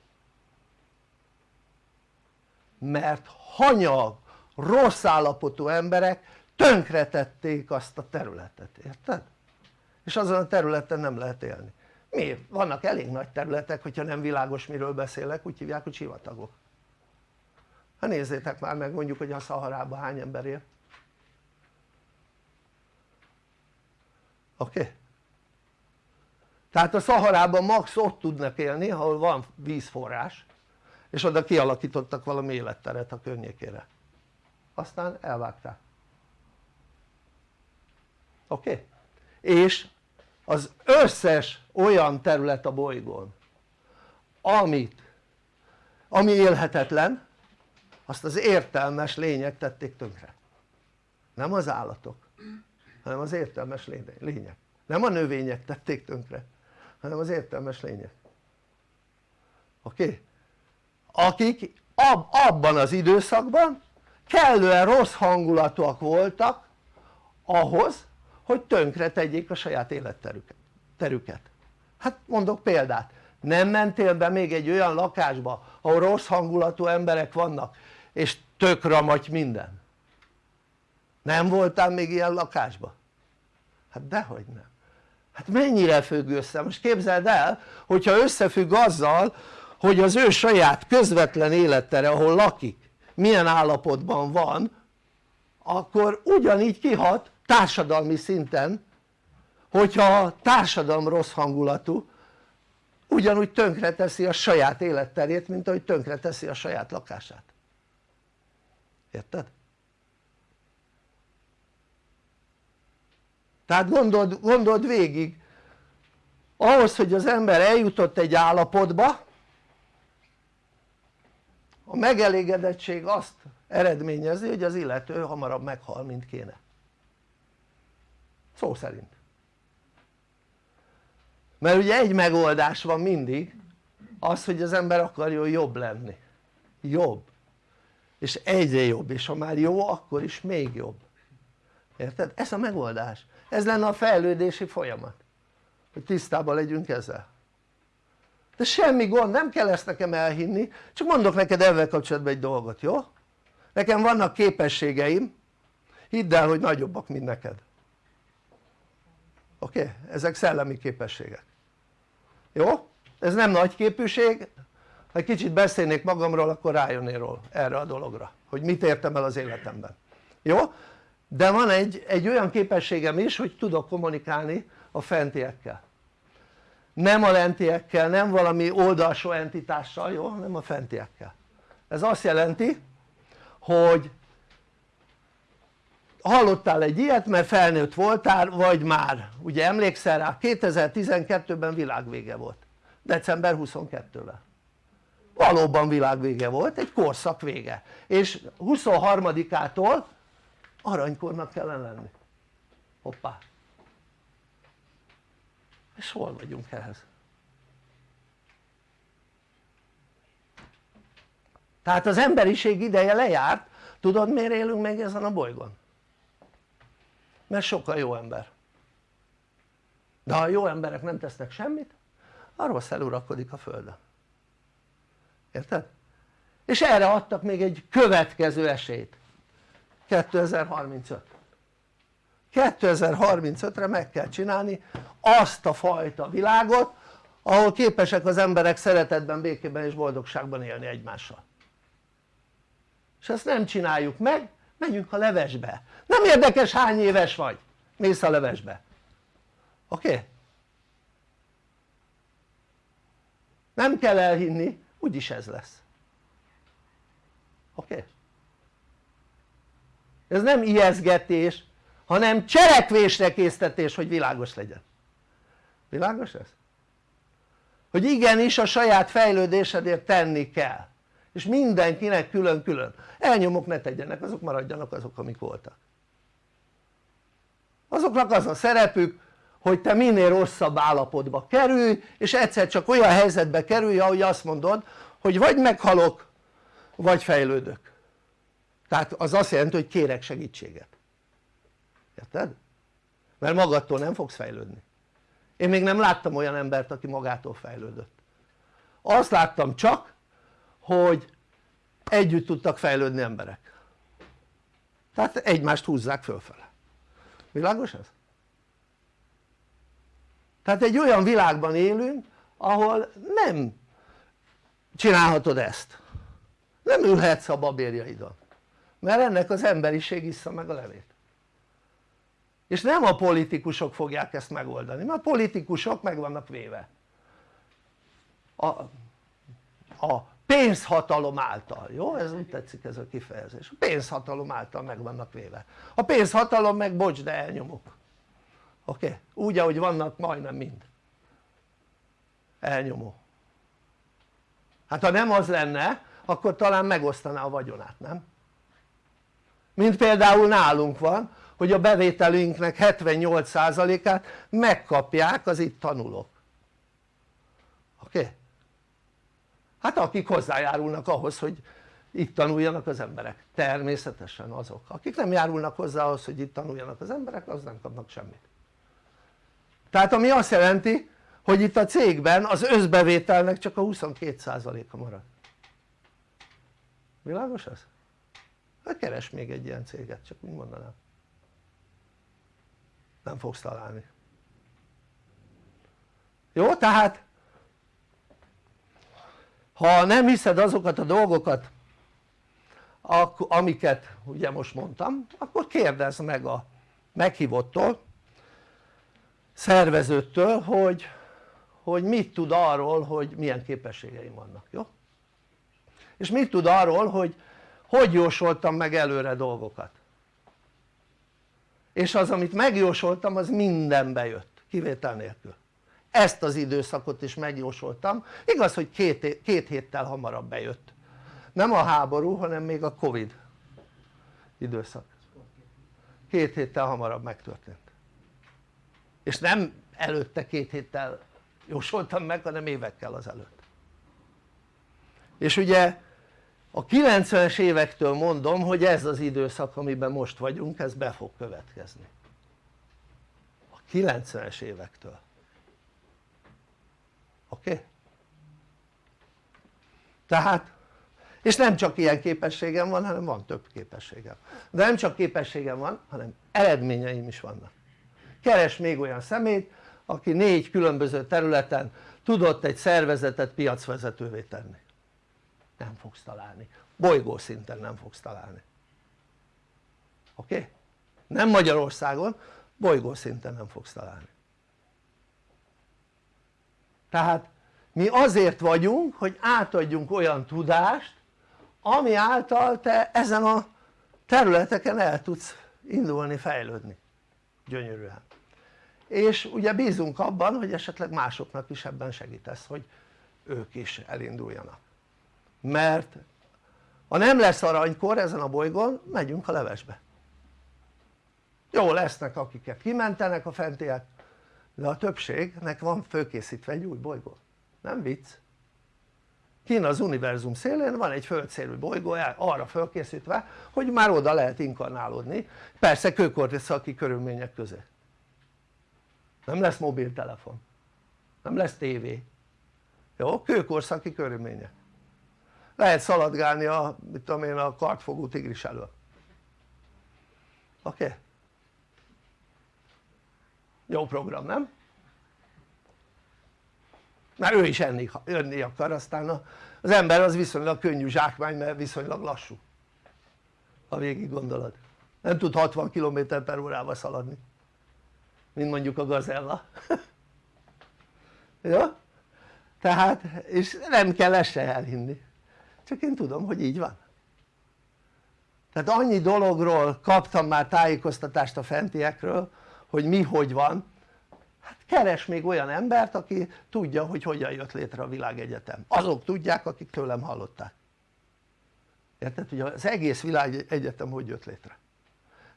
mert hanyag, rossz állapotú emberek tönkretették azt a területet, érted? és azon a területen nem lehet élni miért? vannak elég nagy területek hogyha nem világos miről beszélek úgy hívják hogy sivatagok hát nézzétek már meg mondjuk hogy a Szaharában hány ember él oké? Okay? tehát a Szaharában max ott tudnak élni ahol van vízforrás és oda kialakítottak valami életteret a környékére aztán elvágták oké? Okay? és az összes olyan terület a bolygón amit ami élhetetlen azt az értelmes lények tették tönkre nem az állatok hanem az értelmes lények nem a növények tették tönkre hanem az értelmes lények oké? Okay? Akik ab, abban az időszakban kellően rossz hangulatúak voltak ahhoz hogy tönkre tegyék a saját életterüket hát mondok példát nem mentél be még egy olyan lakásba ahol rossz hangulatú emberek vannak és tök ramagy minden nem voltál még ilyen lakásba? hát dehogy nem hát mennyire függ össze? most képzeld el hogyha összefügg azzal hogy az ő saját közvetlen élettere ahol lakik milyen állapotban van akkor ugyanígy kihat társadalmi szinten hogyha a társadalom rossz hangulatú ugyanúgy tönkre teszi a saját életterét mint ahogy tönkre teszi a saját lakását érted? tehát gondold, gondold végig ahhoz hogy az ember eljutott egy állapotba a megelégedettség azt eredményezi hogy az illető hamarabb meghal mint kéne. Szó szerint. Mert ugye egy megoldás van mindig az hogy az ember akarjon jobb lenni. Jobb. És egyre jobb és ha már jó akkor is még jobb. Érted? ez a megoldás. Ez lenne a fejlődési folyamat. Hogy tisztában legyünk ezzel de semmi gond, nem kell ezt nekem elhinni csak mondok neked ezzel kapcsolatban egy dolgot, jó? nekem vannak képességeim hidd el hogy nagyobbak mint neked oké? Okay? ezek szellemi képességek jó? ez nem nagy képűség ha egy kicsit beszélnék magamról akkor rájönnél erre a dologra hogy mit értem el az életemben jó? de van egy, egy olyan képességem is hogy tudok kommunikálni a fentiekkel nem a lentiekkel, nem valami oldalsó entitással, jó? nem a fentiekkel. Ez azt jelenti hogy hallottál egy ilyet mert felnőtt voltál vagy már. Ugye emlékszel rá? 2012-ben világvége volt. December 22-vel valóban világvége volt egy korszak vége. És 23-ától aranykornak kellene lenni. Hoppá és hol vagyunk ehhez? tehát az emberiség ideje lejárt tudod miért élünk még ezen a bolygón? mert sokkal jó ember de ha a jó emberek nem tesznek semmit arról szelurakodik a földön érted? és erre adtak még egy következő esélyt 2035 2035-re meg kell csinálni azt a fajta világot ahol képesek az emberek szeretetben, békében és boldogságban élni egymással és ezt nem csináljuk meg, menjünk a levesbe nem érdekes hány éves vagy, mész a levesbe oké? Okay? nem kell elhinni úgyis ez lesz oké? Okay? ez nem ijeszgetés hanem cselekvésre késztetés hogy világos legyen. Világos ez? hogy igenis a saját fejlődésedért tenni kell. És mindenkinek külön-külön. Elnyomok ne tegyenek azok maradjanak azok amik voltak. Azoknak az a szerepük hogy te minél rosszabb állapotba kerülj és egyszer csak olyan helyzetbe kerülj ahogy azt mondod hogy vagy meghalok vagy fejlődök. Tehát az azt jelenti hogy kérek segítséget érted? mert magadtól nem fogsz fejlődni. Én még nem láttam olyan embert aki magától fejlődött. Azt láttam csak hogy együtt tudtak fejlődni emberek. Tehát egymást húzzák fölfele. Világos ez? tehát egy olyan világban élünk ahol nem csinálhatod ezt. Nem ülhetsz a babérjaidon. Mert ennek az emberiség issza meg a levét és nem a politikusok fogják ezt megoldani mert a politikusok meg vannak véve a, a pénzhatalom által, jó? ez úgy tetszik ez a kifejezés, a pénzhatalom által meg vannak véve a pénzhatalom meg bocs de elnyomok oké? Okay? úgy ahogy vannak majdnem mind elnyomó hát ha nem az lenne akkor talán megosztaná a vagyonát, nem? mint például nálunk van hogy a bevételünknek 78%-át megkapják az itt tanulók. Oké? Hát akik hozzájárulnak ahhoz hogy itt tanuljanak az emberek, természetesen azok. Akik nem járulnak hozzá ahhoz hogy itt tanuljanak az emberek az nem kapnak semmit. Tehát ami azt jelenti hogy itt a cégben az összbevételnek csak a 22%-a marad. Világos ez? hát keres még egy ilyen céget csak úgy mondanám nem fogsz találni jó? tehát ha nem hiszed azokat a dolgokat amiket ugye most mondtam akkor kérdezz meg a meghívottól szervezőtől hogy, hogy mit tud arról hogy milyen képességeim vannak, jó? és mit tud arról hogy hogy jósoltam meg előre dolgokat és az amit megjósoltam az minden bejött kivétel nélkül. Ezt az időszakot is megjósoltam. Igaz hogy két, két héttel hamarabb bejött. Nem a háború hanem még a covid időszak. Két héttel hamarabb megtörtént. És nem előtte két héttel jósoltam meg hanem évekkel azelőtt. És ugye a 90-es évektől mondom hogy ez az időszak amiben most vagyunk ez be fog következni a 90-es évektől oké? Okay? tehát és nem csak ilyen képességem van hanem van több képességem de nem csak képességem van hanem eredményeim is vannak keres még olyan szemét aki négy különböző területen tudott egy szervezetet piacvezetővé tenni nem fogsz találni, bolygó szinten nem fogsz találni. Oké? Okay? nem Magyarországon, bolygó szinten nem fogsz találni. Tehát mi azért vagyunk hogy átadjunk olyan tudást ami által te ezen a területeken el tudsz indulni, fejlődni. Gyönyörűen. És ugye bízunk abban hogy esetleg másoknak is ebben segítesz hogy ők is elinduljanak mert ha nem lesz aranykor ezen a bolygón megyünk a levesbe. Jó lesznek akiket kimentenek a fentiek de a többségnek van fölkészítve egy új bolygó. Nem vicc. Kín az univerzum szélén van egy földszélű bolygó arra fölkészítve hogy már oda lehet inkarnálódni persze kőkorszaki körülmények közé. Nem lesz mobiltelefon. Nem lesz tévé. Jó? kőkorszaki körülmények lehet szaladgálni a, mit tudom én, a kartfogó tigris elől oké? Okay? jó program nem? mert ő is enni, önni akar aztán az ember az viszonylag könnyű zsákmány mert viszonylag lassú ha végig gondolod nem tud 60 km per órával szaladni mint mondjuk a gazella [laughs] ja? tehát és nem kell ezt se elhinni csak én tudom hogy így van. Tehát annyi dologról kaptam már tájékoztatást a fentiekről hogy mi hogy van. Hát keres még olyan embert aki tudja hogy hogyan jött létre a világegyetem. Azok tudják akik tőlem hallották. Érted? hogy az egész világegyetem hogy jött létre?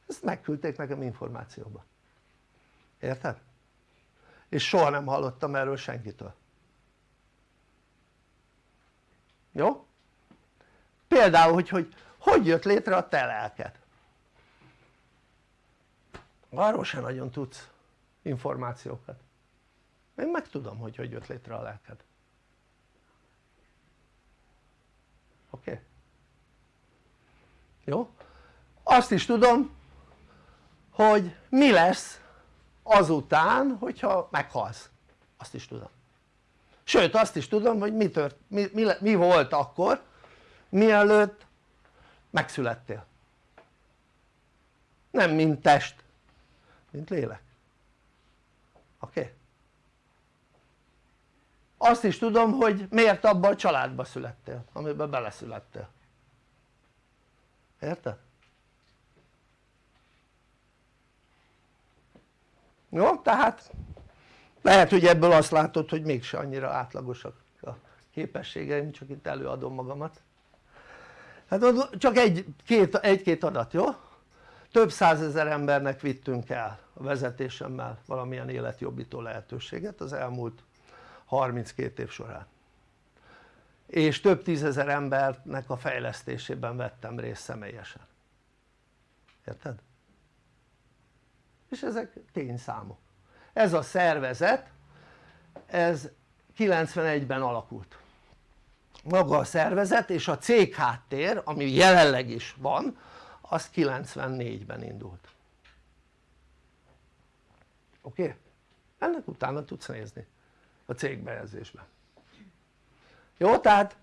Ezt megküldték nekem információba. Érted? és soha nem hallottam erről senkitől. Jó? Például hogy, hogy hogy jött létre a te lelked arról sem nagyon tudsz információkat én meg tudom hogy hogy jött létre a lelked oké? Okay? jó? azt is tudom hogy mi lesz azután hogyha meghalsz azt is tudom sőt azt is tudom hogy mi, tört, mi, mi, mi volt akkor mielőtt megszülettél nem mint test mint lélek oké? Okay? azt is tudom hogy miért abban a családba születtél amiben beleszülettél érted? jó? tehát lehet hogy ebből azt látod hogy mégse annyira átlagosak a képességeim csak itt előadom magamat hát csak egy-két egy, adat jó? több százezer embernek vittünk el a vezetésemmel valamilyen életjobbító lehetőséget az elmúlt 32 év során és több tízezer embernek a fejlesztésében vettem részt személyesen érted? és ezek tényszámok ez a szervezet ez 91-ben alakult maga a szervezet és a cégháttér ami jelenleg is van az 94-ben indult oké? Okay? ennek utána tudsz nézni a cégbejegyzésben jó? tehát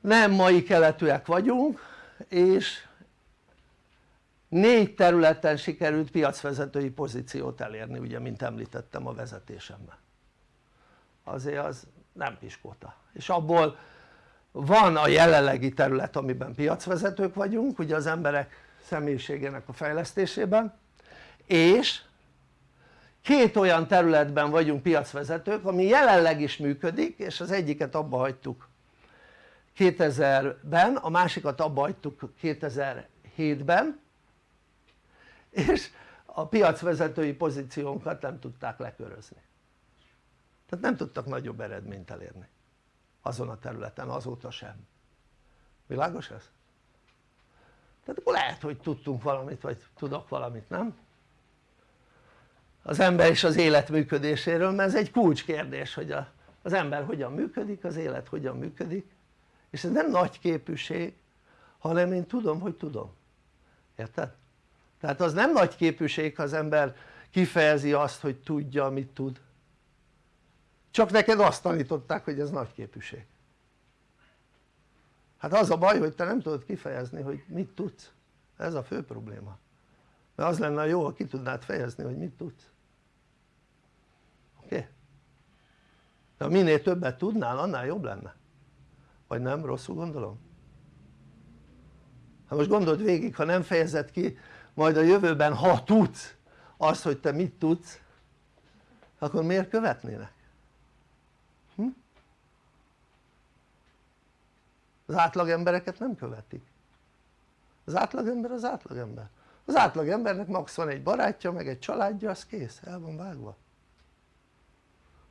nem mai keletűek vagyunk és négy területen sikerült piacvezetői pozíciót elérni ugye mint említettem a vezetésemben azért az nem piskóta. És abból van a jelenlegi terület amiben piacvezetők vagyunk ugye az emberek személyiségének a fejlesztésében és két olyan területben vagyunk piacvezetők ami jelenleg is működik és az egyiket abba hagytuk 2000-ben, a másikat abba hagytuk 2007-ben és a piacvezetői pozíciónkat nem tudták lekörözni tehát nem tudtak nagyobb eredményt elérni azon a területen azóta sem világos ez? tehát akkor lehet hogy tudtunk valamit vagy tudok valamit nem? az ember és az élet működéséről mert ez egy kulcskérdés hogy a, az ember hogyan működik, az élet hogyan működik és ez nem nagy képűség hanem én tudom hogy tudom érted? tehát az nem nagy képűség ha az ember kifejezi azt hogy tudja amit tud csak neked azt tanították hogy ez nagy képűség hát az a baj hogy te nem tudod kifejezni hogy mit tudsz ez a fő probléma mert az lenne jó ha ki tudnád fejezni hogy mit tudsz oké? Okay? de minél többet tudnál annál jobb lenne vagy nem? rosszul gondolom? hát most gondold végig ha nem fejezed ki majd a jövőben ha tudsz azt hogy te mit tudsz akkor miért követnének? Az átlag embereket nem követik az átlagember az átlagember az átlagembernek max van egy barátja meg egy családja az kész, el van vágva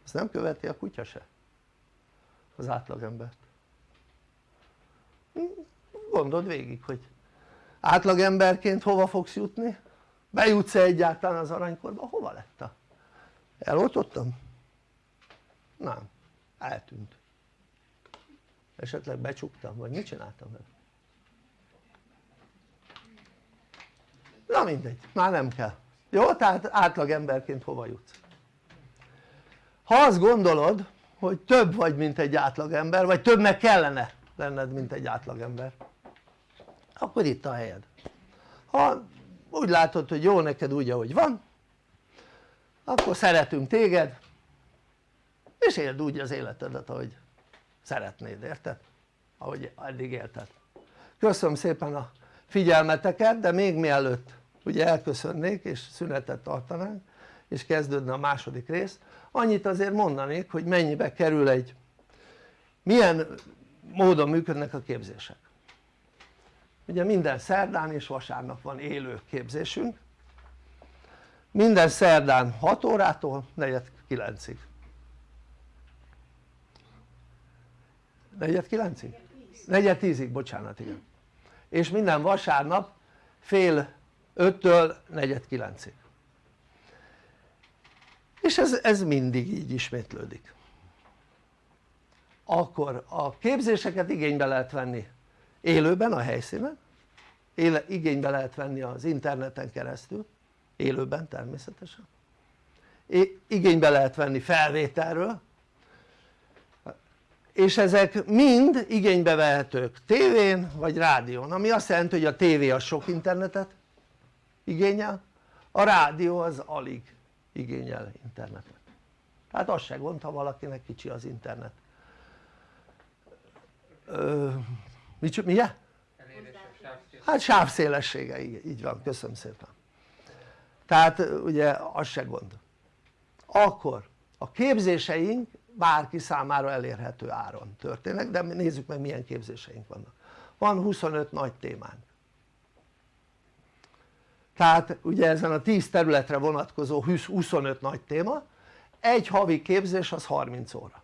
azt nem követi a kutya se az átlagembert gondold végig hogy átlagemberként hova fogsz jutni? bejutsz-e egyáltalán az aranykorba? hova lett a? eloltottam? nem, eltűnt esetleg becsuktam vagy mit csináltam vele? na mindegy, már nem kell jó? tehát átlagemberként hova jutsz? ha azt gondolod hogy több vagy mint egy átlagember vagy többnek kellene lenned mint egy átlagember akkor itt a helyed ha úgy látod hogy jó neked úgy ahogy van akkor szeretünk téged és éld úgy az életedet ahogy szeretnéd, érted? ahogy eddig élted. Köszönöm szépen a figyelmeteket de még mielőtt ugye elköszönnék és szünetet tartanánk és kezdődne a második rész annyit azért mondanék hogy mennyibe kerül egy milyen módon működnek a képzések. Ugye minden szerdán és vasárnap van élő képzésünk. Minden szerdán 6 órától 4-9-ig 4-9-ig? 4-10-ig, bocsánat igen. És minden vasárnap fél 5-től 4-9-ig és ez, ez mindig így ismétlődik. Akkor a képzéseket igénybe lehet venni élőben a helyszínen éle, igénybe lehet venni az interneten keresztül élőben természetesen. Igénybe lehet venni felvételről és ezek mind igénybe vehetők tévén vagy rádión ami azt jelenti hogy a tévé az sok internetet igényel a rádió az alig igényel internetet. Tehát az se gond ha valakinek kicsi az internet. Ö, mi, mi? hát sávszélessége így van köszönöm szépen. Tehát ugye az se gond. Akkor a képzéseink bárki számára elérhető áron történnek de nézzük meg milyen képzéseink vannak. Van 25 nagy témánk. Tehát ugye ezen a 10 területre vonatkozó 25 nagy téma egy havi képzés az 30 óra.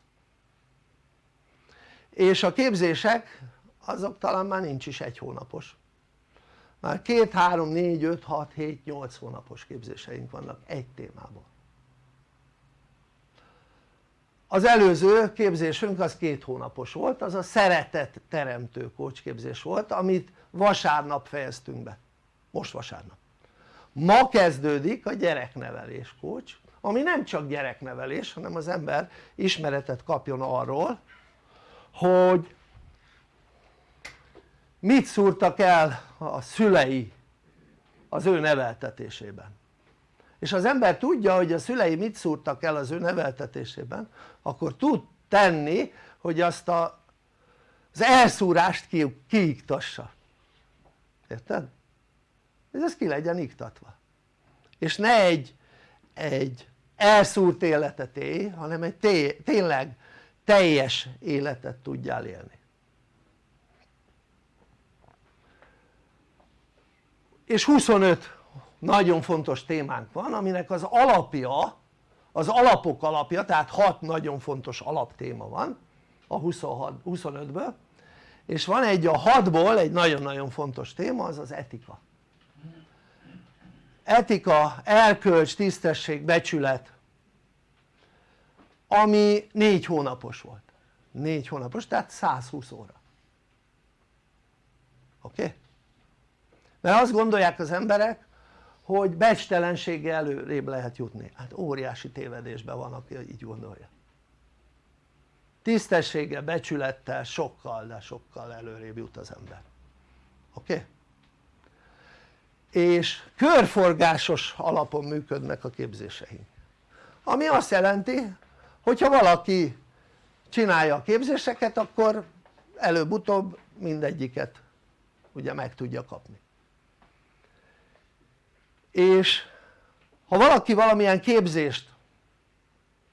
És a képzések azok talán már nincs is egy hónapos. Már 2, 3, 4, 5, 6, 7, 8 hónapos képzéseink vannak egy témában az előző képzésünk az két hónapos volt, az a szeretet teremtő képzés volt amit vasárnap fejeztünk be, most vasárnap. Ma kezdődik a gyereknevelés kócs ami nem csak gyereknevelés hanem az ember ismeretet kapjon arról hogy mit szúrtak el a szülei az ő neveltetésében és az ember tudja hogy a szülei mit szúrtak el az ő neveltetésében akkor tud tenni hogy azt a, az elszúrást ki, kiiktassa. Érted? ez ez ki legyen iktatva. És ne egy, egy elszúrt életet élj hanem egy té tényleg teljes életet tudjál élni. És 25 nagyon fontos témánk van aminek az alapja az alapok alapja tehát 6 nagyon fontos alaptéma van a 25-ből és van egy a 6-ból egy nagyon-nagyon fontos téma az az etika etika, erkölcs, tisztesség, becsület ami 4 hónapos volt 4 hónapos tehát 120 óra oké? Okay? mert azt gondolják az emberek hogy becstelenséggel előrébb lehet jutni hát óriási tévedésben van aki így gondolja tisztességgel, becsülettel sokkal de sokkal előrébb jut az ember oké? Okay? és körforgásos alapon működnek a képzéseink ami azt jelenti hogyha valaki csinálja a képzéseket akkor előbb-utóbb mindegyiket ugye meg tudja kapni és ha valaki valamilyen képzést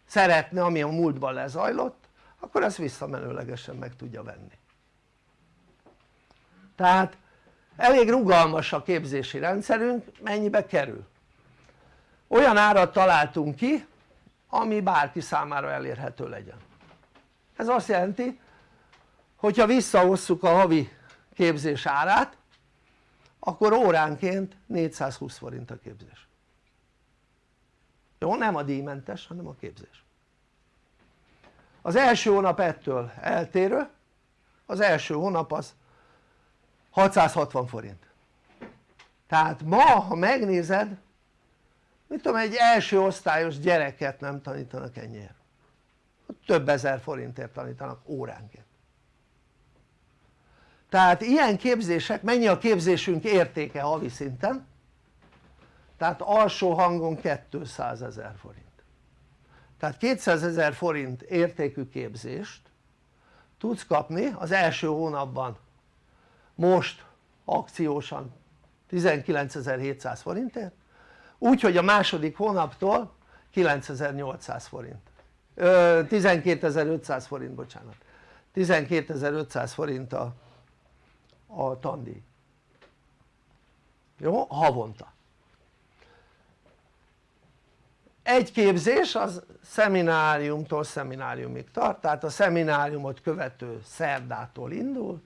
szeretne ami a múltban lezajlott akkor ezt visszamenőlegesen meg tudja venni tehát elég rugalmas a képzési rendszerünk mennyibe kerül? olyan árat találtunk ki ami bárki számára elérhető legyen ez azt jelenti hogyha visszahosszuk a havi képzés árát akkor óránként 420 forint a képzés. Jó? nem a díjmentes hanem a képzés. Az első hónap ettől eltérő az első hónap az 660 forint. Tehát ma ha megnézed mit tudom egy első osztályos gyereket nem tanítanak ennyiért. Több ezer forintért tanítanak óránként tehát ilyen képzések, mennyi a képzésünk értéke havi szinten? tehát alsó hangon 200 ezer forint. Tehát 200 ezer forint értékű képzést tudsz kapni az első hónapban. Most akciósan 19.700 forintért úgyhogy a második hónaptól 9800 forint. 12.500 forint bocsánat. 12.500 forint a, a tandíj jó? havonta. Egy képzés az szemináriumtól szemináriumig tart tehát a szemináriumot követő szerdától indul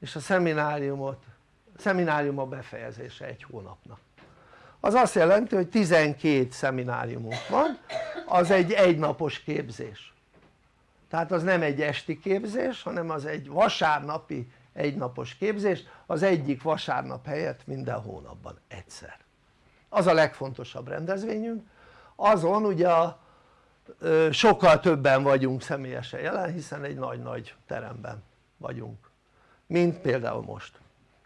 és a szemináriumot szeminárium a befejezése egy hónapnak. Az azt jelenti hogy 12 szemináriumunk van az egy egynapos képzés. Tehát az nem egy esti képzés hanem az egy vasárnapi egynapos képzés az egyik vasárnap helyett minden hónapban egyszer. Az a legfontosabb rendezvényünk. Azon ugye a, sokkal többen vagyunk személyesen jelen hiszen egy nagy-nagy teremben vagyunk mint például most.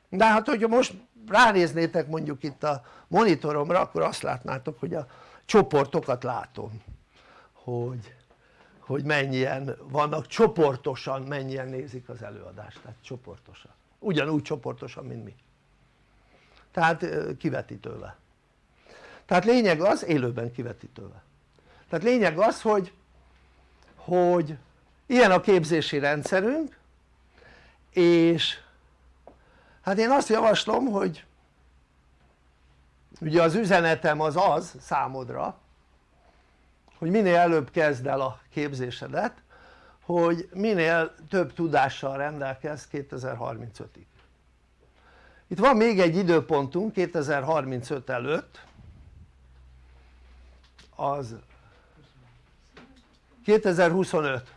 De hát hogyha most ránéznétek mondjuk itt a monitoromra akkor azt látnátok hogy a csoportokat látom hogy, hogy mennyien vannak csoportosan mennyien nézik az előadást. Tehát csoportosan. Ugyanúgy csoportosan mint mi. Tehát kivetítővel. Tehát lényeg az élőben kivetítővel. Tehát lényeg az hogy hogy ilyen a képzési rendszerünk és hát én azt javaslom hogy ugye az üzenetem az az számodra hogy minél előbb kezd el a képzésedet hogy minél több tudással rendelkezz 2035-ig itt van még egy időpontunk 2035 előtt. Az 2025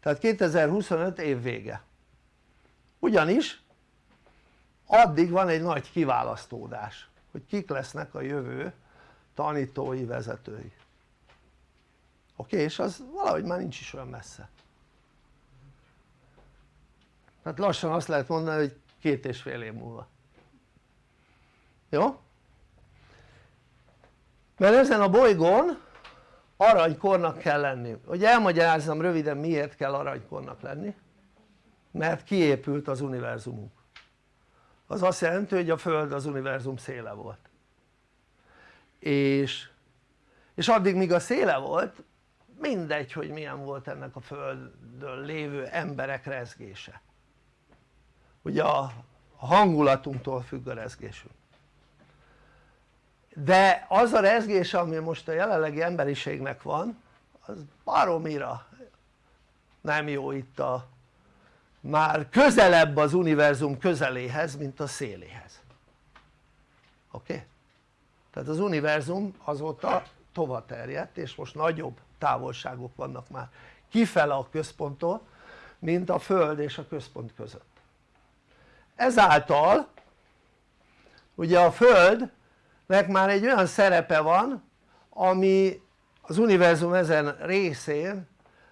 tehát 2025 év vége. Ugyanis addig van egy nagy kiválasztódás hogy kik lesznek a jövő tanítói, vezetői. Oké? és az valahogy már nincs is olyan messze. Tehát lassan azt lehet mondani hogy két és fél év múlva. Jó? mert ezen a bolygón aranykornak kell lenni, hogy elmagyarázzam röviden miért kell aranykornak lenni? Mert kiépült az univerzumunk. Az azt jelenti hogy a Föld az univerzum széle volt és, és addig míg a széle volt mindegy hogy milyen volt ennek a Földön lévő emberek rezgése ugye a hangulatunktól függ a rezgésünk de az a rezgés ami most a jelenlegi emberiségnek van az baromira nem jó itt a már közelebb az univerzum közeléhez mint a széléhez oké? Okay? Tehát az univerzum azóta tova terjedt és most nagyobb távolságok vannak már kifele a központtól mint a föld és a központ között. Ezáltal ugye a földnek már egy olyan szerepe van ami az univerzum ezen részén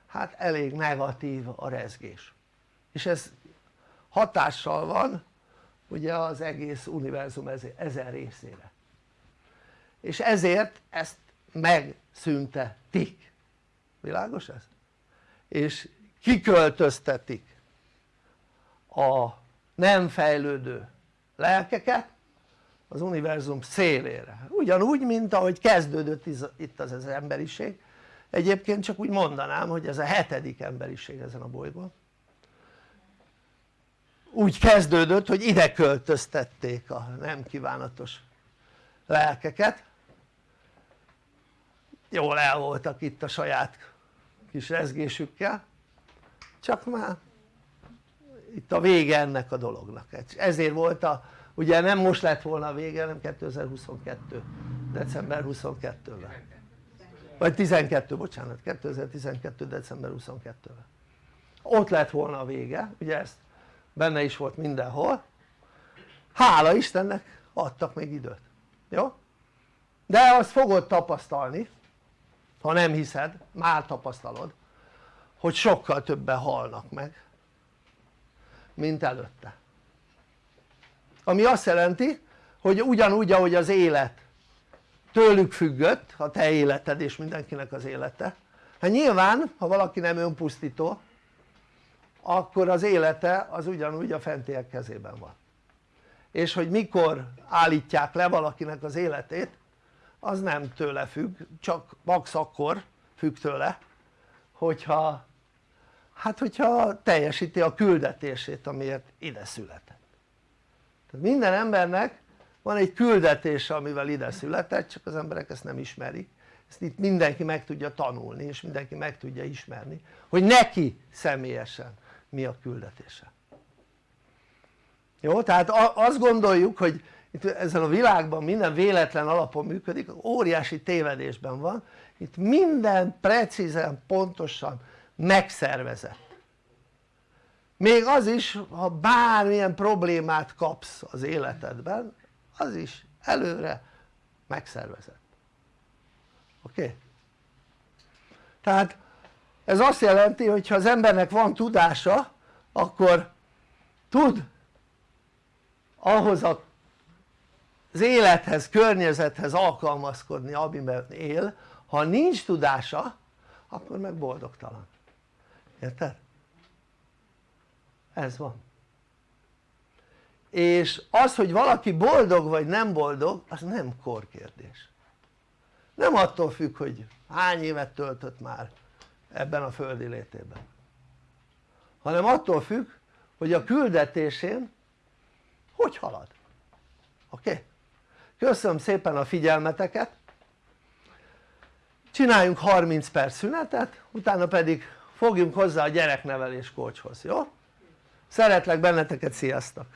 hát elég negatív a rezgés. És ez hatással van ugye az egész univerzum ezen részére és ezért ezt megszüntetik. Világos ez? és kiköltöztetik a nem fejlődő lelkeket az univerzum szélére. Ugyanúgy mint ahogy kezdődött itt az, az emberiség. Egyébként csak úgy mondanám hogy ez a hetedik emberiség ezen a bolygón. Úgy kezdődött hogy ide költöztették a nem kívánatos lelkeket jól el voltak itt a saját kis rezgésükkel csak már itt a vége ennek a dolognak. Ezért volt a ugye nem most lett volna a vége hanem 2022 december 22-ben vagy 12 bocsánat 2012 december 22-ben ott lett volna a vége ugye ezt benne is volt mindenhol. Hála Istennek adtak még időt. Jó? de azt fogod tapasztalni ha nem hiszed, már tapasztalod hogy sokkal többen halnak meg mint előtte. Ami azt jelenti hogy ugyanúgy ahogy az élet tőlük függött a te életed és mindenkinek az élete hát nyilván ha valaki nem önpusztító akkor az élete az ugyanúgy a fentiek kezében van. És hogy mikor állítják le valakinek az életét az nem tőle függ, csak max akkor függ tőle hogyha hát hogyha teljesíti a küldetését amiért ide született tehát minden embernek van egy küldetése amivel ide született csak az emberek ezt nem ismerik ezt itt mindenki meg tudja tanulni és mindenki meg tudja ismerni hogy neki személyesen mi a küldetése jó? tehát azt gondoljuk hogy itt ezen a világban minden véletlen alapon működik, óriási tévedésben van. Itt minden precízen, pontosan megszervezett. Még az is ha bármilyen problémát kapsz az életedben az is előre megszervezett. Oké? Tehát ez azt jelenti hogy ha az embernek van tudása akkor tud ahhoz a az élethez, környezethez alkalmazkodni amiben él, ha nincs tudása akkor meg boldogtalan, érted? ez van és az hogy valaki boldog vagy nem boldog az nem korkérdés nem attól függ hogy hány évet töltött már ebben a földi létében hanem attól függ hogy a küldetésén hogy halad oké? Okay? Köszönöm szépen a figyelmeteket csináljunk 30 perc szünetet utána pedig fogjunk hozzá a gyereknevelés kócshoz, jó? szeretlek benneteket, sziasztok!